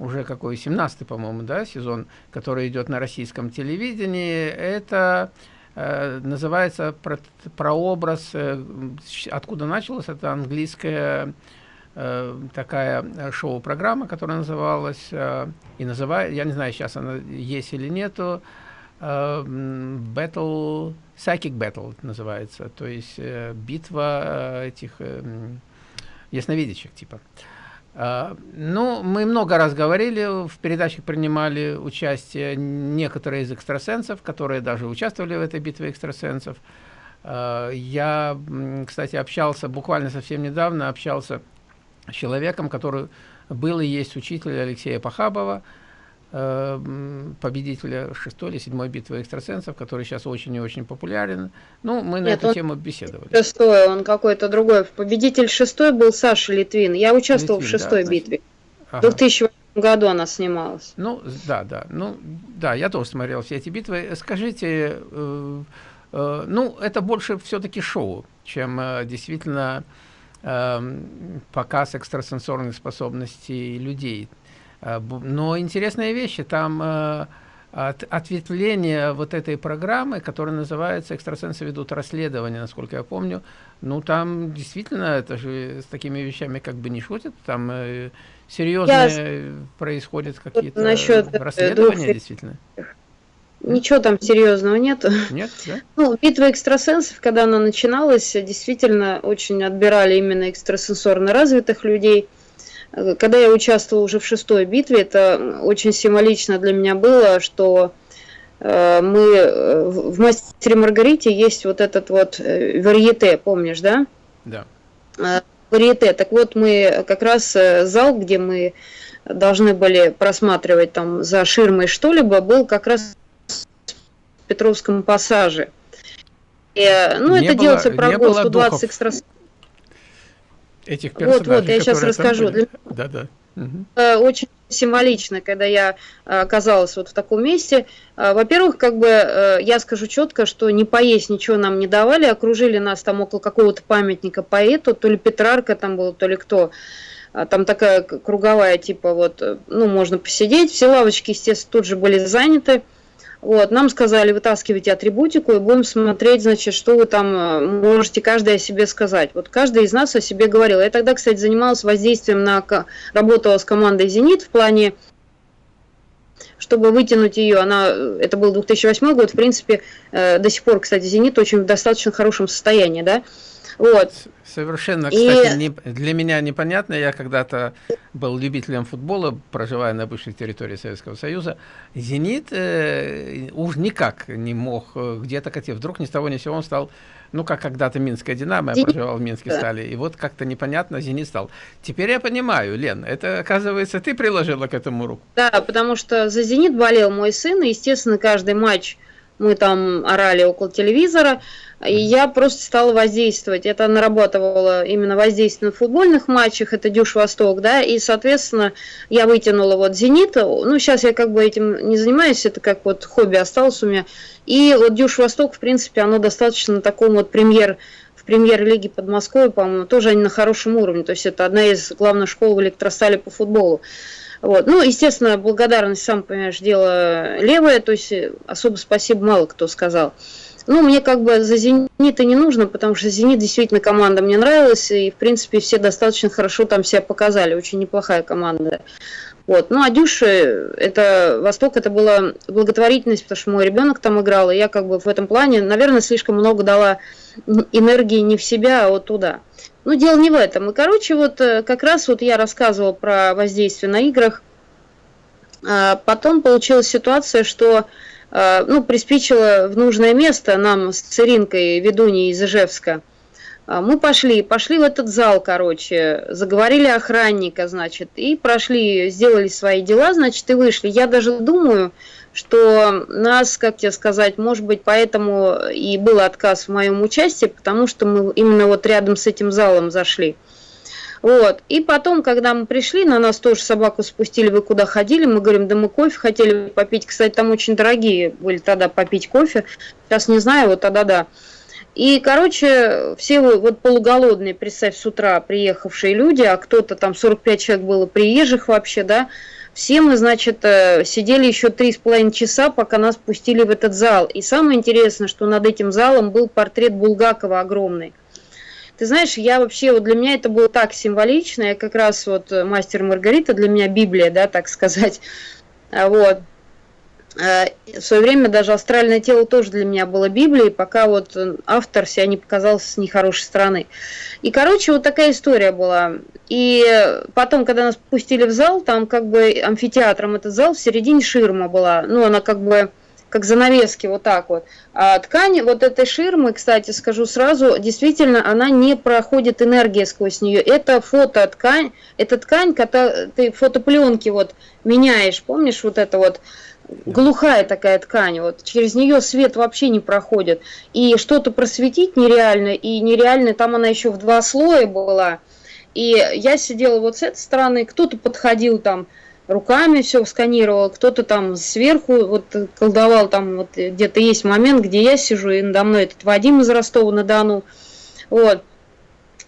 уже какой 17 по-моему, да, сезон, который идет на российском телевидении, это э, называется про, прообраз, э, откуда началось, это английская э, такая шоу-программа, которая называлась, э, и называет, я не знаю, сейчас она есть или нету, э, Battle Psychic Battle называется, то есть э, битва э, этих э, ясновидящих типа. Uh, ну, мы много раз говорили, в передачах принимали участие некоторые из экстрасенсов, которые даже участвовали в этой битве экстрасенсов. Uh, я, кстати, общался буквально совсем недавно, общался с человеком, который был и есть учитель Алексея Пахабова, победителя шестой или седьмой битвы экстрасенсов, который сейчас очень и очень популярен. Ну, мы на Нет, эту тему беседовали. Шестой, он какой-то другой. Победитель шестой был Саша Литвин. Я участвовал Литвин, в шестой да, битве. Ага. В 2008 году она снималась. Ну, да, да. Ну, да, я тоже смотрел все эти битвы. Скажите, э, э, ну, это больше все-таки шоу, чем э, действительно э, показ экстрасенсорных способностей людей. Э, но интересные вещи, там э, от, ответвление вот этой программы, которая называется «Экстрасенсы ведут расследование», насколько я помню, ну там действительно это же с такими вещами как бы не шутят, там э, серьезные я... происходят какие-то расследования двух... действительно. Ничего там серьезного нету. Нет, да? Ну, битва экстрасенсов, когда она начиналась, действительно очень отбирали именно экстрасенсорно развитых людей – когда я участвовала уже в шестой битве, это очень символично для меня было, что э, мы э, в «Мастере Маргарите» есть вот этот вот э, варьете, помнишь, да? Да. Варьете. Так вот, мы как раз зал, где мы должны были просматривать там за ширмой что-либо, был как раз в Петровском пассаже. И, ну, не это было, делается прогул 120 экстрасенсов этих персонажей. Вот, вот, я сейчас расскажу. Да, да. Угу. Очень символично, когда я э, оказалась вот в таком месте. Э, во-первых, как бы я скажу четко, что не поесть ничего нам не давали, окружили нас там около какого-то памятника поэту, то ли Петрарка там был, то ли кто. Там такая круговая, типа вот, ну, можно посидеть. Все лавочки, естественно, тут же были заняты. Вот, нам сказали, вытаскивайте атрибутику и будем смотреть, значит, что вы там э, можете каждый о себе сказать. Вот каждый из нас о себе говорил. Я тогда, кстати, занималась воздействием на... Работала с командой «Зенит» в плане чтобы вытянуть ее, она, э, это был 2008 год, в принципе, э, до сих пор, кстати, «Зенит» очень в достаточно хорошем состоянии, да, вот. Совершенно, кстати, и... не, для меня непонятно. Я когда-то был любителем футбола, проживая на бывшей территории Советского Союза. «Зенит» э, уж никак не мог э, где-то, хотя вдруг ни с того ни с сего он стал, ну, как когда-то Минская «Динамо», я проживал в Минске, да. стали, и вот как-то непонятно «Зенит» стал. Теперь я понимаю, Лен, это, оказывается, ты приложила к этому руку. Да, потому что за «Зенит» болел мой сын, и, естественно, каждый матч мы там орали около телевизора, и я просто стала воздействовать. Это нарабатывала именно воздействие на футбольных матчах, это Дюш Восток, да, и, соответственно, я вытянула вот Зенит, ну, сейчас я как бы этим не занимаюсь, это как вот хобби осталось у меня, и вот Дюш Восток, в принципе, оно достаточно на таком вот премьер, в премьер-лиге Подмосковья, по-моему, тоже они на хорошем уровне, то есть это одна из главных школ в электростале по футболу. Вот. Ну, естественно, благодарность, сам понимаешь, дело левое, то есть особо спасибо мало кто сказал. Ну, мне как бы за «Зенита» не нужно, потому что «Зенит» действительно команда мне нравилась, и, в принципе, все достаточно хорошо там себя показали, очень неплохая команда. Вот. Ну, а Дюша, это Восток, это была благотворительность, потому что мой ребенок там играл, и я как бы в этом плане, наверное, слишком много дала энергии не в себя, а вот туда. Ну, дело не в этом. И, короче, вот э, как раз вот я рассказывала про воздействие на играх. А потом получилась ситуация, что э, ну, приспичило в нужное место нам с Циринкой, ведуней из Ижевска. А мы пошли, пошли в этот зал, короче, заговорили охранника, значит, и прошли, сделали свои дела, значит, и вышли. Я даже думаю, что нас, как тебе сказать, может быть, поэтому и был отказ в моем участии, потому что мы именно вот рядом с этим залом зашли. Вот. И потом, когда мы пришли, на нас тоже собаку спустили, вы куда ходили, мы говорим, да мы кофе хотели попить. Кстати, там очень дорогие были тогда попить кофе. Сейчас не знаю, вот тогда да. И, короче, все вот полуголодные, представь, с утра приехавшие люди, а кто-то там 45 человек было приезжих вообще, да, все мы, значит, э, сидели еще три с половиной часа, пока нас пустили в этот зал. И самое интересное, что над этим залом был портрет Булгакова огромный. Ты знаешь, я вообще, вот для меня это было так символично, я как раз вот э, мастер Маргарита для меня Библия, да, так сказать. А вот. Э, в свое время даже астральное тело тоже для меня было Библией, пока вот автор себя не показал с нехорошей стороны. И, короче, вот такая история была. И потом, когда нас пустили в зал, там как бы амфитеатром этот зал, в середине ширма была. Ну, она как бы как занавески, вот так вот. А ткань вот этой ширмы, кстати, скажу сразу, действительно, она не проходит энергия сквозь нее. Это фототкань, это ткань, когда ты фотопленки вот меняешь, помнишь вот это вот, глухая такая ткань, вот через нее свет вообще не проходит. И что-то просветить нереально, и нереально, там она еще в два слоя была. И я сидела вот с этой стороны, кто-то подходил там, руками все сканировал, кто-то там сверху вот колдовал, там вот где-то есть момент, где я сижу, и надо мной этот Вадим из Ростова-на-Дону. Вот.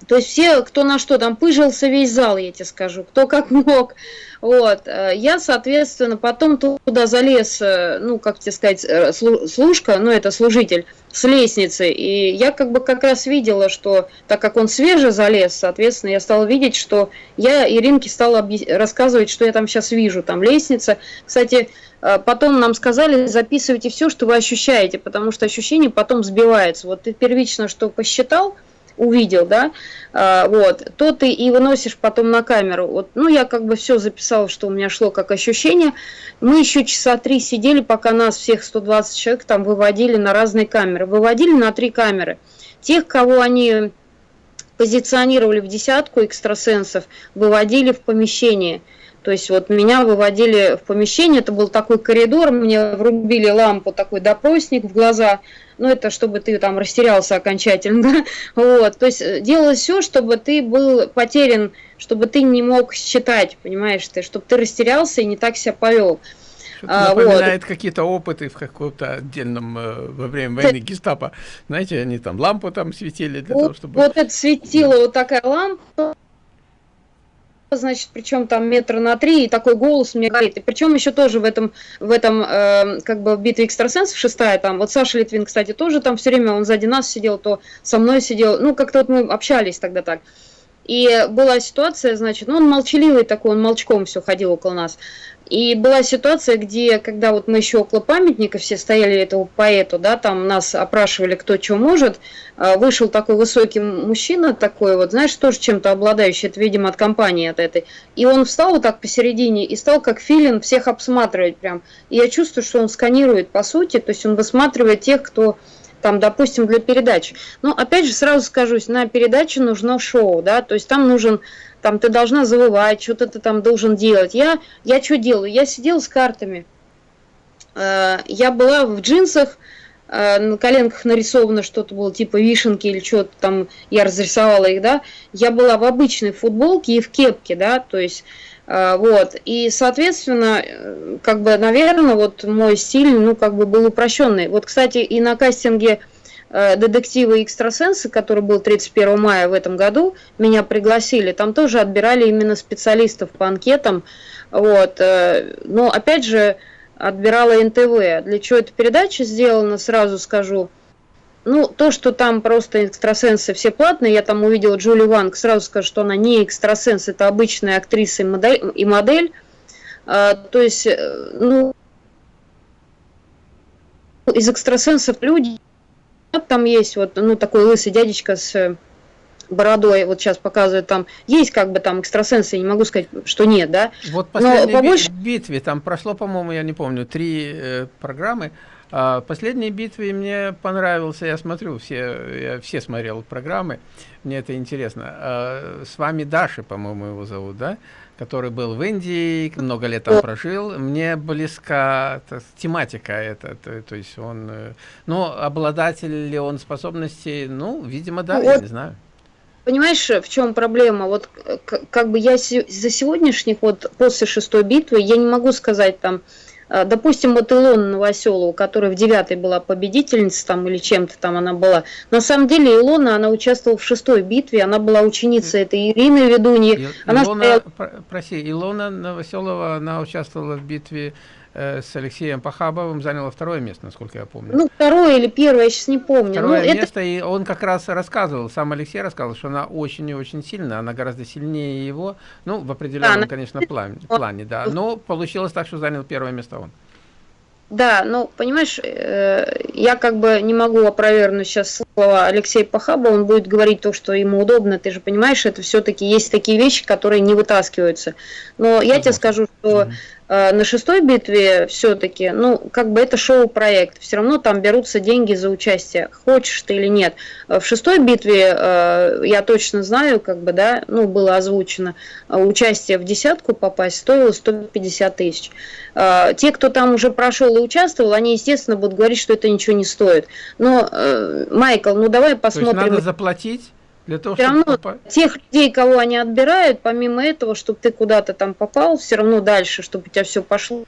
То есть все, кто на что, там пыжился весь зал, я тебе скажу, кто как мог. Вот. Э, я, соответственно, потом туда залез, э, ну, как тебе сказать, э, служка, ну, это служитель, с лестницы. И я как бы как раз видела, что так как он свеже залез, соответственно, я стала видеть, что я Иринке стала рассказывать, что я там сейчас вижу. Там лестница. Кстати, потом нам сказали, записывайте все, что вы ощущаете, потому что ощущение потом сбивается. Вот ты первично что посчитал, увидел, да, а, вот, то ты и выносишь потом на камеру. Вот, ну, я как бы все записала, что у меня шло как ощущение. Мы еще часа три сидели, пока нас всех 120 человек там выводили на разные камеры. Выводили на три камеры. Тех, кого они позиционировали в десятку экстрасенсов, выводили в помещение. То есть вот меня выводили в помещение, это был такой коридор, мне врубили лампу, такой допросник в глаза, ну это чтобы ты там растерялся окончательно, да? вот, то есть э, делалось все, чтобы ты был потерян, чтобы ты не мог считать, понимаешь ты, чтобы ты растерялся и не так себя повел. А, напоминает вот. какие-то опыты в каком-то отдельном э, во время войны гестапо. Знаете, они там лампу там светили для вот, того, чтобы... Вот это светила вот такая лампа, значит, причем там метра на три, и такой голос мне говорит. И причем еще тоже в этом, в этом э, как бы битве экстрасенсов шестая, там, вот Саша Литвин, кстати, тоже там все время, он сзади нас сидел, то со мной сидел, ну, как-то вот мы общались тогда так. И была ситуация, значит, ну, он молчаливый такой, он молчком все ходил около нас. И была ситуация, где, когда вот мы еще около памятника все стояли этому поэту, да, там нас опрашивали, кто что может, а, вышел такой высокий мужчина, такой вот, знаешь, тоже чем-то обладающий, это, видимо, от компании от этой. И он встал вот так посередине и стал как филин всех обсматривать прям. И я чувствую, что он сканирует по сути, то есть он высматривает тех, кто там, допустим, для передачи. Но опять же сразу скажу, на передаче нужно шоу, да, то есть там нужен там ты должна завывать, что-то ты там должен делать. Я, я что делаю? Я сидела с картами. Э, я была в джинсах, э, на коленках нарисовано что-то было, типа вишенки или что-то там, я разрисовала их, да. Я была в обычной футболке и в кепке, да, то есть вот, и, соответственно, как бы, наверное, вот мой стиль, ну, как бы был упрощенный. Вот, кстати, и на кастинге Э, детективы и экстрасенсы, который был 31 мая в этом году, меня пригласили. Там тоже отбирали именно специалистов по анкетам. Вот. Э, но опять же, отбирала НТВ. Для чего эта передача сделана, сразу скажу. Ну, то, что там просто экстрасенсы все платные, я там увидела Джули Ванг, сразу скажу, что она не экстрасенс, это обычная актриса и модель. И модель. А, то есть, ну, из экстрасенсов люди там есть вот, ну, такой лысый дядечка с бородой, вот сейчас показывает там, есть как бы там экстрасенсы, я не могу сказать, что нет, да. Вот последней Но побольше... битве, там прошло, по-моему, я не помню, три э, программы, а последней битве мне понравился, я смотрю, все, я все смотрел программы, мне это интересно. А, с вами Даша, по-моему, его зовут, да? Который был в Индии, много лет там прожил. Мне близка та, тематика эта, то, то есть он, э, ну, обладатель ли он способностей, ну, видимо, да, я не знаю. Понимаешь, в чем проблема? Вот как бы я за сегодняшних, вот после шестой битвы, я не могу сказать там, допустим, вот Илона Новоселова, которая в девятой была победительница там или чем-то там она была. На самом деле Илона, она участвовала в шестой битве, она была ученицей этой Ирины Ведуньи. Илона, стояла... прости, Илона Новоселова, она участвовала в битве Э, с Алексеем Пахабовым заняла второе место, насколько я помню. Ну, второе или первое, я сейчас не помню. Второе ну, место, это... и он как раз рассказывал, сам Алексей рассказывал, что она очень и очень сильная, она гораздо сильнее его, ну, в определенном, да, она... конечно, плане, плане, да, но получилось так, что занял первое место он. Да, ну, понимаешь, э, я как бы не могу опровергнуть сейчас слова Алексея Пахаба, он будет говорить то, что ему удобно, ты же понимаешь, это все-таки есть такие вещи, которые не вытаскиваются. Но я тебе скажу, что Э, на шестой битве все-таки, ну, как бы это шоу-проект, все равно там берутся деньги за участие, хочешь ты или нет. Э, в шестой битве, э, я точно знаю, как бы, да, ну, было озвучено, участие в десятку попасть стоило 150 тысяч. Те, кто там уже прошел и участвовал, они, естественно, будут говорить, что это ничего не стоит. Но, Майкл, ну, давай посмотрим. То есть надо заплатить? Для того, все равно попасть. тех людей, кого они отбирают, помимо этого, чтобы ты куда-то там попал, все равно дальше, чтобы у тебя все пошло.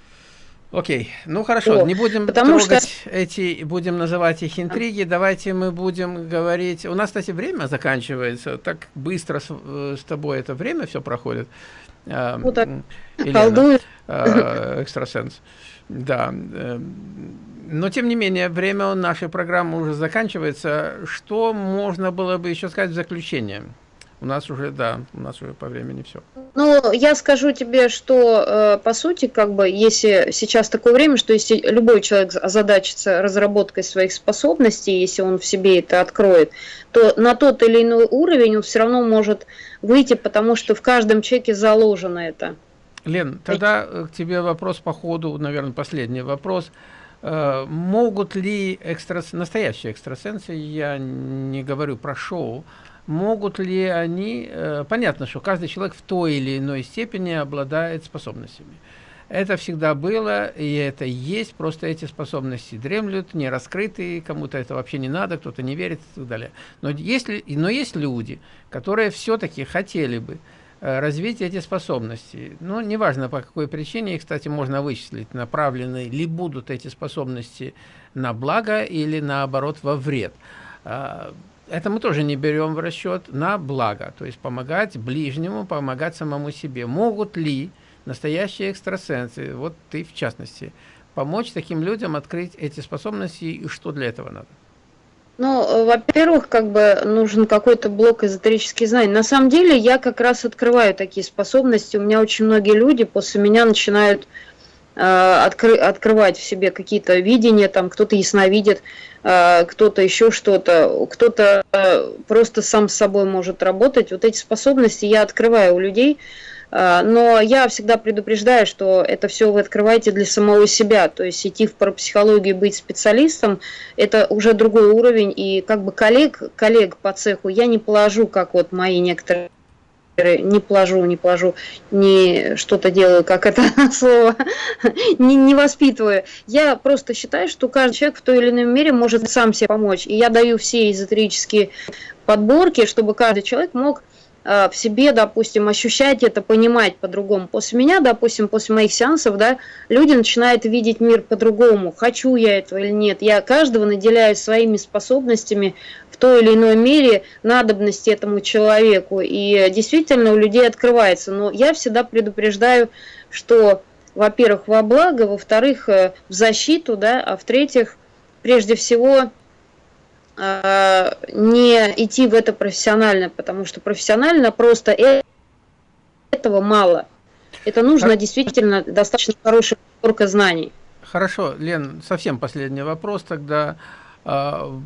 Окей, ну хорошо, О, не будем потому трогать что... эти, будем называть их интриги, давайте мы будем говорить, у нас, кстати, время заканчивается, так быстро с, э, с тобой это время все проходит. Ну так, Елена, э, экстрасенс, да, э, но, тем не менее, время нашей программы уже заканчивается. Что можно было бы еще сказать в заключение? У нас уже, да, у нас уже по времени все. Ну, я скажу тебе, что, э, по сути, как бы, если сейчас такое время, что если любой человек озадачится разработкой своих способностей, если он в себе это откроет, то на тот или иной уровень он все равно может выйти, потому что в каждом человеке заложено это. Лен, тогда к тебе вопрос по ходу, наверное, последний вопрос. Э, могут ли экстрас... настоящие экстрасенсы, я не говорю про шоу, могут ли они... Э, понятно, что каждый человек в той или иной степени обладает способностями. Это всегда было, и это есть, просто эти способности дремлют, не раскрыты, кому-то это вообще не надо, кто-то не верит и так далее. Но есть, но есть люди, которые все-таки хотели бы Э, развить эти способности. Ну, неважно по какой причине, их, кстати, можно вычислить, направлены ли будут эти способности на благо или наоборот во вред. А, это мы тоже не берем в расчет на благо, то есть помогать ближнему, помогать самому себе. Могут ли настоящие экстрасенсы, вот ты в частности, помочь таким людям открыть эти способности и что для этого надо? Ну, во-первых, как бы нужен какой-то блок эзотерических знаний. На самом деле, я как раз открываю такие способности. У меня очень многие люди после меня начинают э, откры открывать в себе какие-то видения, там кто-то ясновидит, э, кто-то еще что-то, кто-то э, просто сам с собой может работать. Вот эти способности я открываю у людей. Но я всегда предупреждаю, что это все вы открываете для самого себя. То есть идти в парапсихологию, быть специалистом, это уже другой уровень. И как бы коллег, коллег по цеху я не положу, как вот мои некоторые не положу, не положу, не что-то делаю, как это слово, не, не воспитываю. Я просто считаю, что каждый человек в той или иной мере может сам себе помочь. И я даю все эзотерические подборки, чтобы каждый человек мог в себе, допустим, ощущать это, понимать по-другому. После меня, допустим, после моих сеансов, да, люди начинают видеть мир по-другому. Хочу я этого или нет. Я каждого наделяю своими способностями в той или иной мере надобности этому человеку. И действительно у людей открывается. Но я всегда предупреждаю, что, во-первых, во благо, во-вторых, э, в защиту, да, а в-третьих, прежде всего, Э, не идти в это профессионально, потому что профессионально просто э, этого мало. Это нужно действительно достаточно хорошая подборка знаний. Хорошо, Лен, совсем последний вопрос тогда. А,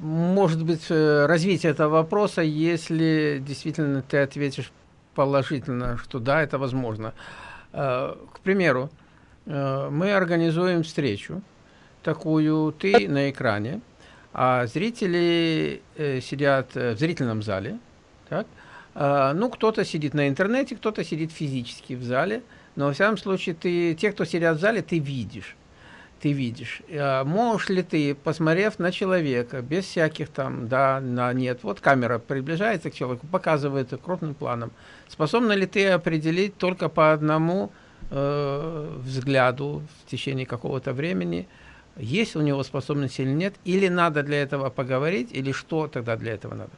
может быть э, развитие этого вопроса, если действительно ты ответишь положительно, что да, это возможно. Э, к примеру, э, мы организуем встречу, такую ты на экране, а зрители сидят в зрительном зале, так? ну, кто-то сидит на интернете, кто-то сидит физически в зале, но, во всяком случае, ты, те, кто сидят в зале, ты видишь ты видишь. А можешь ли ты, посмотрев на человека, без всяких там, да, на нет, вот камера приближается к человеку, показывает крупным планом, способна ли ты определить только по одному э, взгляду в течение какого-то времени, есть у него способность или нет, или надо для этого поговорить, или что тогда для этого надо?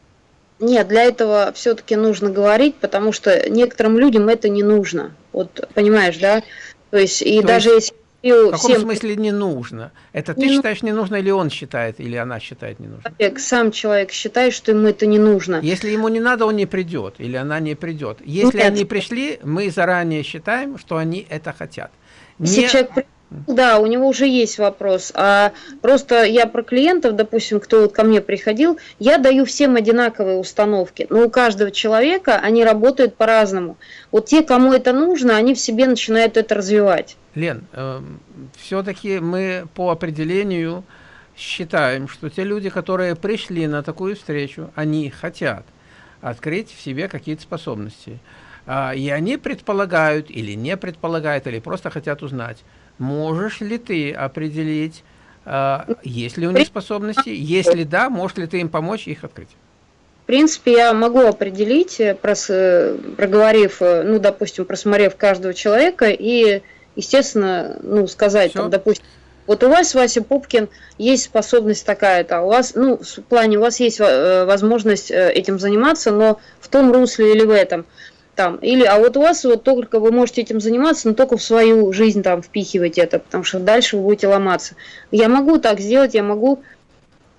Нет, для этого все-таки нужно говорить, потому что некоторым людям это не нужно. Вот понимаешь, да? То есть, и То даже есть... если в каком всем... смысле не нужно? Это ты не считаешь не нужно, или он считает, или она считает не нужно? Человек, сам человек считает, что ему это не нужно. Если ему не надо, он не придет, или она не придет. Если Нет. они пришли, мы заранее считаем, что они это хотят. Не... Если человек да, у него уже есть вопрос. А просто я про клиентов, допустим, кто вот ко мне приходил, я даю всем одинаковые установки. Но у каждого человека они работают по-разному. Вот те, кому это нужно, они в себе начинают это развивать. Лен, э, все-таки мы по определению считаем, что те люди, которые пришли на такую встречу, они хотят открыть в себе какие-то способности. А, и они предполагают или не предполагают, или просто хотят узнать, Можешь ли ты определить, э, есть ли у них способности? Если да, можешь ли ты им помочь их открыть? В принципе, я могу определить, э, прос, проговорив, э, ну, допустим, просмотрев каждого человека и, естественно, ну, сказать, там, допустим, вот у вас, Вася Пупкин, есть способность такая-то, у вас, ну, в плане, у вас есть возможность этим заниматься, но в том русле или в этом – там, или, а вот у вас вот только вы можете этим заниматься, но только в свою жизнь там впихивать это, потому что дальше вы будете ломаться. Я могу так сделать, я могу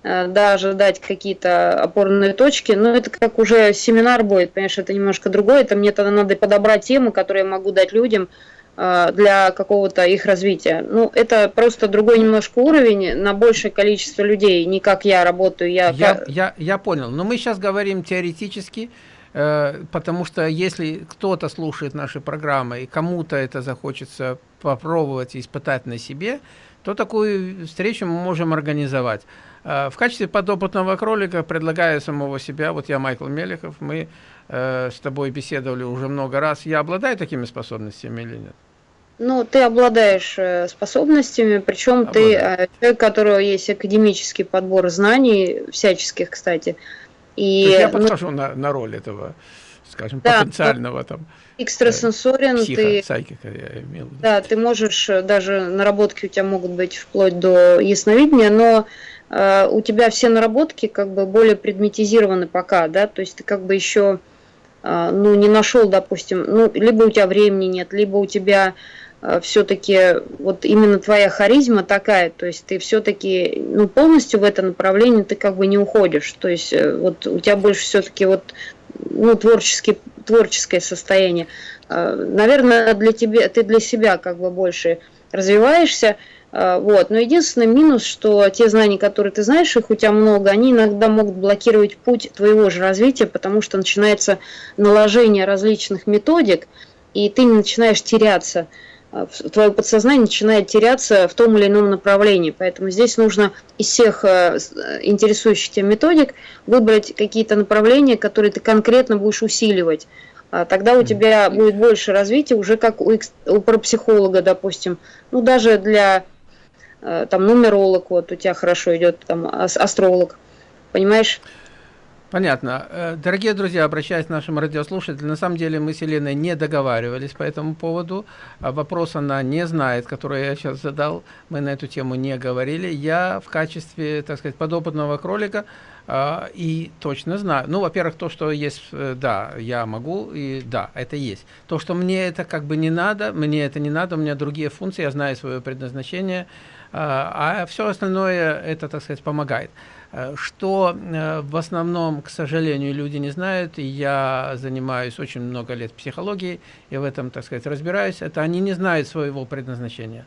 э, даже дать какие-то опорные точки, но это как уже семинар будет, понимаешь, это немножко другое, это мне тогда надо подобрать темы, которые я могу дать людям э, для какого-то их развития. Ну, это просто другой немножко уровень на большее количество людей, не как я работаю. Я, я, я, я понял, но мы сейчас говорим теоретически, потому что если кто-то слушает наши программы и кому-то это захочется попробовать и испытать на себе, то такую встречу мы можем организовать. Э, в качестве подопытного кролика предлагаю самого себя, вот я Майкл Мелехов, мы э, с тобой беседовали уже много раз. Я обладаю такими способностями или нет? Ну, ты обладаешь способностями, причем Обладаю. ты человек, у которого есть академический подбор знаний, всяческих, кстати, и, То есть я ну, подхожу ну, на, на роль этого, скажем, да, потенциального там экстрасенсорен, э, психо, ты, сайкика, я имел Да, ты можешь, э, даже наработки у тебя могут быть вплоть до ясновидения, но э, у тебя все наработки как бы более предметизированы пока, да, то есть ты как бы еще э, ну, не нашел, допустим, ну, либо у тебя времени нет, либо у тебя Э, все-таки вот именно твоя харизма такая, то есть ты все-таки ну, полностью в это направление ты как бы не уходишь, то есть э, вот у тебя больше все-таки вот ну, творческий, творческое состояние. Э, наверное, для тебя, ты для себя как бы больше развиваешься, вот. Но единственный минус, что те знания, которые ты знаешь, их у тебя много, они иногда могут блокировать путь твоего же развития, потому что начинается наложение различных методик, и ты начинаешь теряться. А, твое подсознание начинает теряться в том или ином направлении. Поэтому здесь нужно из всех э, интересующих тебя методик выбрать какие-то направления, которые ты конкретно будешь усиливать. А тогда у тебя будет больше развития, уже как у, у парапсихолога, допустим. Ну, даже для э, там нумеролог, вот у тебя хорошо идет там астролог. Понимаешь? Понятно. Э, дорогие друзья, обращаясь к нашим радиослушателям, на самом деле мы с Еленой не договаривались по этому поводу. А вопрос она не знает, который я сейчас задал. Мы на эту тему не говорили. Я в качестве, так сказать, подопытного кролика а, и точно знаю. Ну, во-первых, то, что есть, э, да, я могу, и да, это есть. То, что мне это как бы не надо, мне это не надо, у меня другие функции, я знаю свое предназначение, а, а все остальное это, так сказать, помогает. Э, что э, в основном, к сожалению, люди не знают, и я занимаюсь очень много лет психологией, и в этом, так сказать, разбираюсь, это они не знают своего предназначения.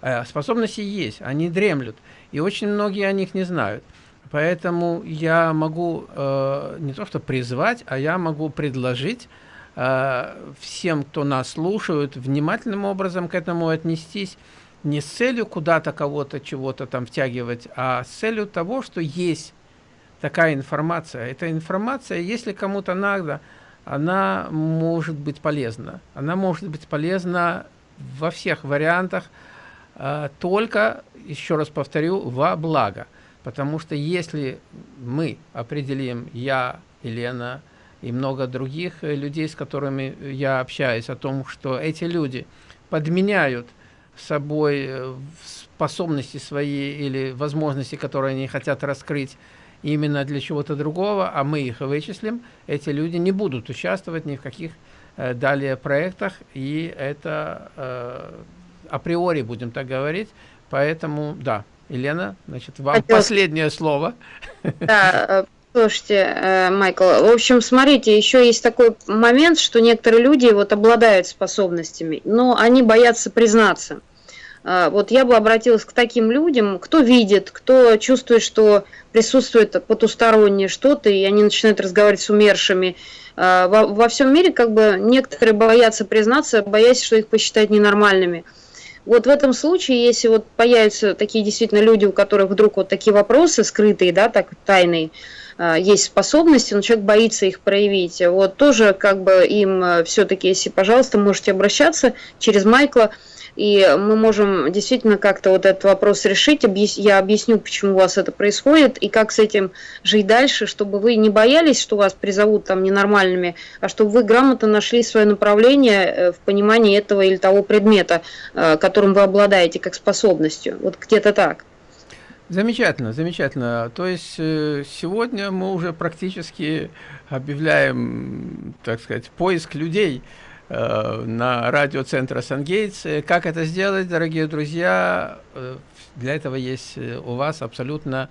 Э, способности есть, они дремлют, и очень многие о них не знают. Поэтому я могу э, не то что призвать, а я могу предложить э, всем, кто нас слушает, внимательным образом к этому отнестись, не с целью куда-то кого-то чего-то там втягивать, а с целью того, что есть такая информация. Эта информация, если кому-то надо, она может быть полезна. Она может быть полезна во всех вариантах, э, только, еще раз повторю, во благо. Потому что если мы определим, я, Елена и много других людей, с которыми я общаюсь, о том, что эти люди подменяют собой э, способности свои или возможности, которые они хотят раскрыть, именно для чего-то другого, а мы их вычислим, эти люди не будут участвовать ни в каких э, далее проектах, и это э, априори, будем так говорить, поэтому, да, Елена, значит, вам Хотел... последнее слово. Да, э, слушайте, э, Майкл, в общем, смотрите, еще есть такой момент, что некоторые люди вот обладают способностями, но они боятся признаться. А, вот я бы обратилась к таким людям, кто видит, кто чувствует, что присутствует потустороннее что-то, и они начинают разговаривать с умершими. А, во, во всем мире как бы некоторые боятся признаться, боясь, что их посчитают ненормальными. Вот в этом случае, если вот появятся такие действительно люди, у которых вдруг вот такие вопросы скрытые, да, так тайные, а, есть способности, но человек боится их проявить. Вот тоже как бы им все-таки, если, пожалуйста, можете обращаться через Майкла, и мы можем действительно как-то вот этот вопрос решить. Я объясню, почему у вас это происходит, и как с этим жить дальше, чтобы вы не боялись, что вас призовут там ненормальными, а чтобы вы грамотно нашли свое направление э, в понимании этого или того предмета, э, которым вы обладаете как способностью. Вот где-то так. Замечательно, замечательно. То есть э, сегодня мы уже практически объявляем, так сказать, поиск людей, Э, на радиоцентра Сангейтс. Э, как это сделать, дорогие друзья? Э, для этого есть у вас абсолютно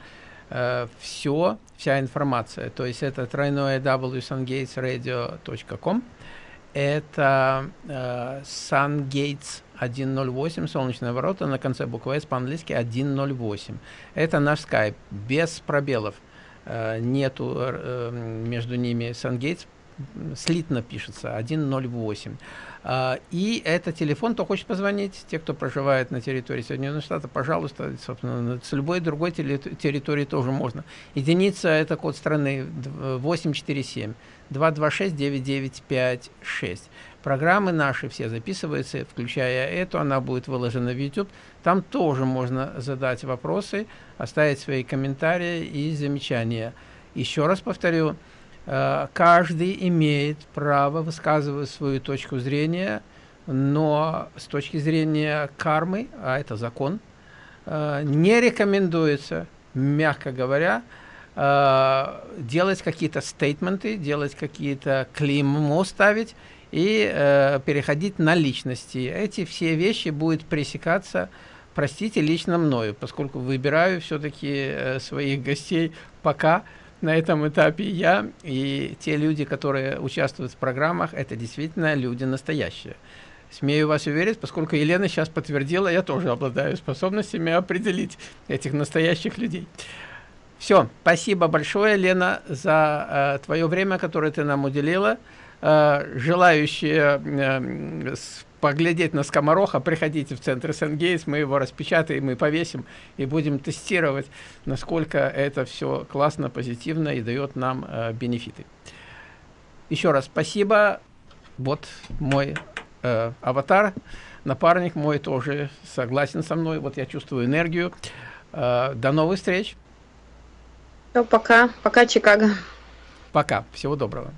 все, вся информация. То есть это тройное www.sungatesradio.com. Это э, Sungates 108, солнечные ворота, на конце буквы S по-английски 108. Это наш скайп, без пробелов. Э, нету э, между ними Sungates, слитно пишется, 108. А, и это телефон, кто хочет позвонить, те, кто проживает на территории Соединенных Штатов, пожалуйста, собственно, с любой другой территории тоже можно. Единица – это код страны 847 226 9956. Программы наши все записываются, включая эту, она будет выложена в YouTube. Там тоже можно задать вопросы, оставить свои комментарии и замечания. Еще раз повторю, каждый имеет право высказывать свою точку зрения, но с точки зрения кармы, а это закон, э, не рекомендуется, мягко говоря, э, делать какие-то стейтменты, делать какие-то клеймо ставить и переходить на личности. Эти все вещи будут пресекаться, простите, лично мною, поскольку выбираю все-таки своих гостей пока на этом этапе я и те люди, которые участвуют в программах, это действительно люди настоящие. Смею вас уверить, поскольку Елена сейчас подтвердила, я тоже обладаю способностями определить этих настоящих людей. Все, спасибо большое, Лена, за э, твое время, которое ты нам уделила. Э, желающие э, поглядеть на скомороха, приходите в центр Сенгейс, мы его распечатаем и повесим, и будем тестировать, насколько это все классно, позитивно и дает нам э, бенефиты. Еще раз спасибо. Вот мой э, аватар, напарник мой тоже согласен со мной. Вот я чувствую энергию. Э, до новых встреч. Все, пока. Пока, Чикаго. Пока. Всего доброго.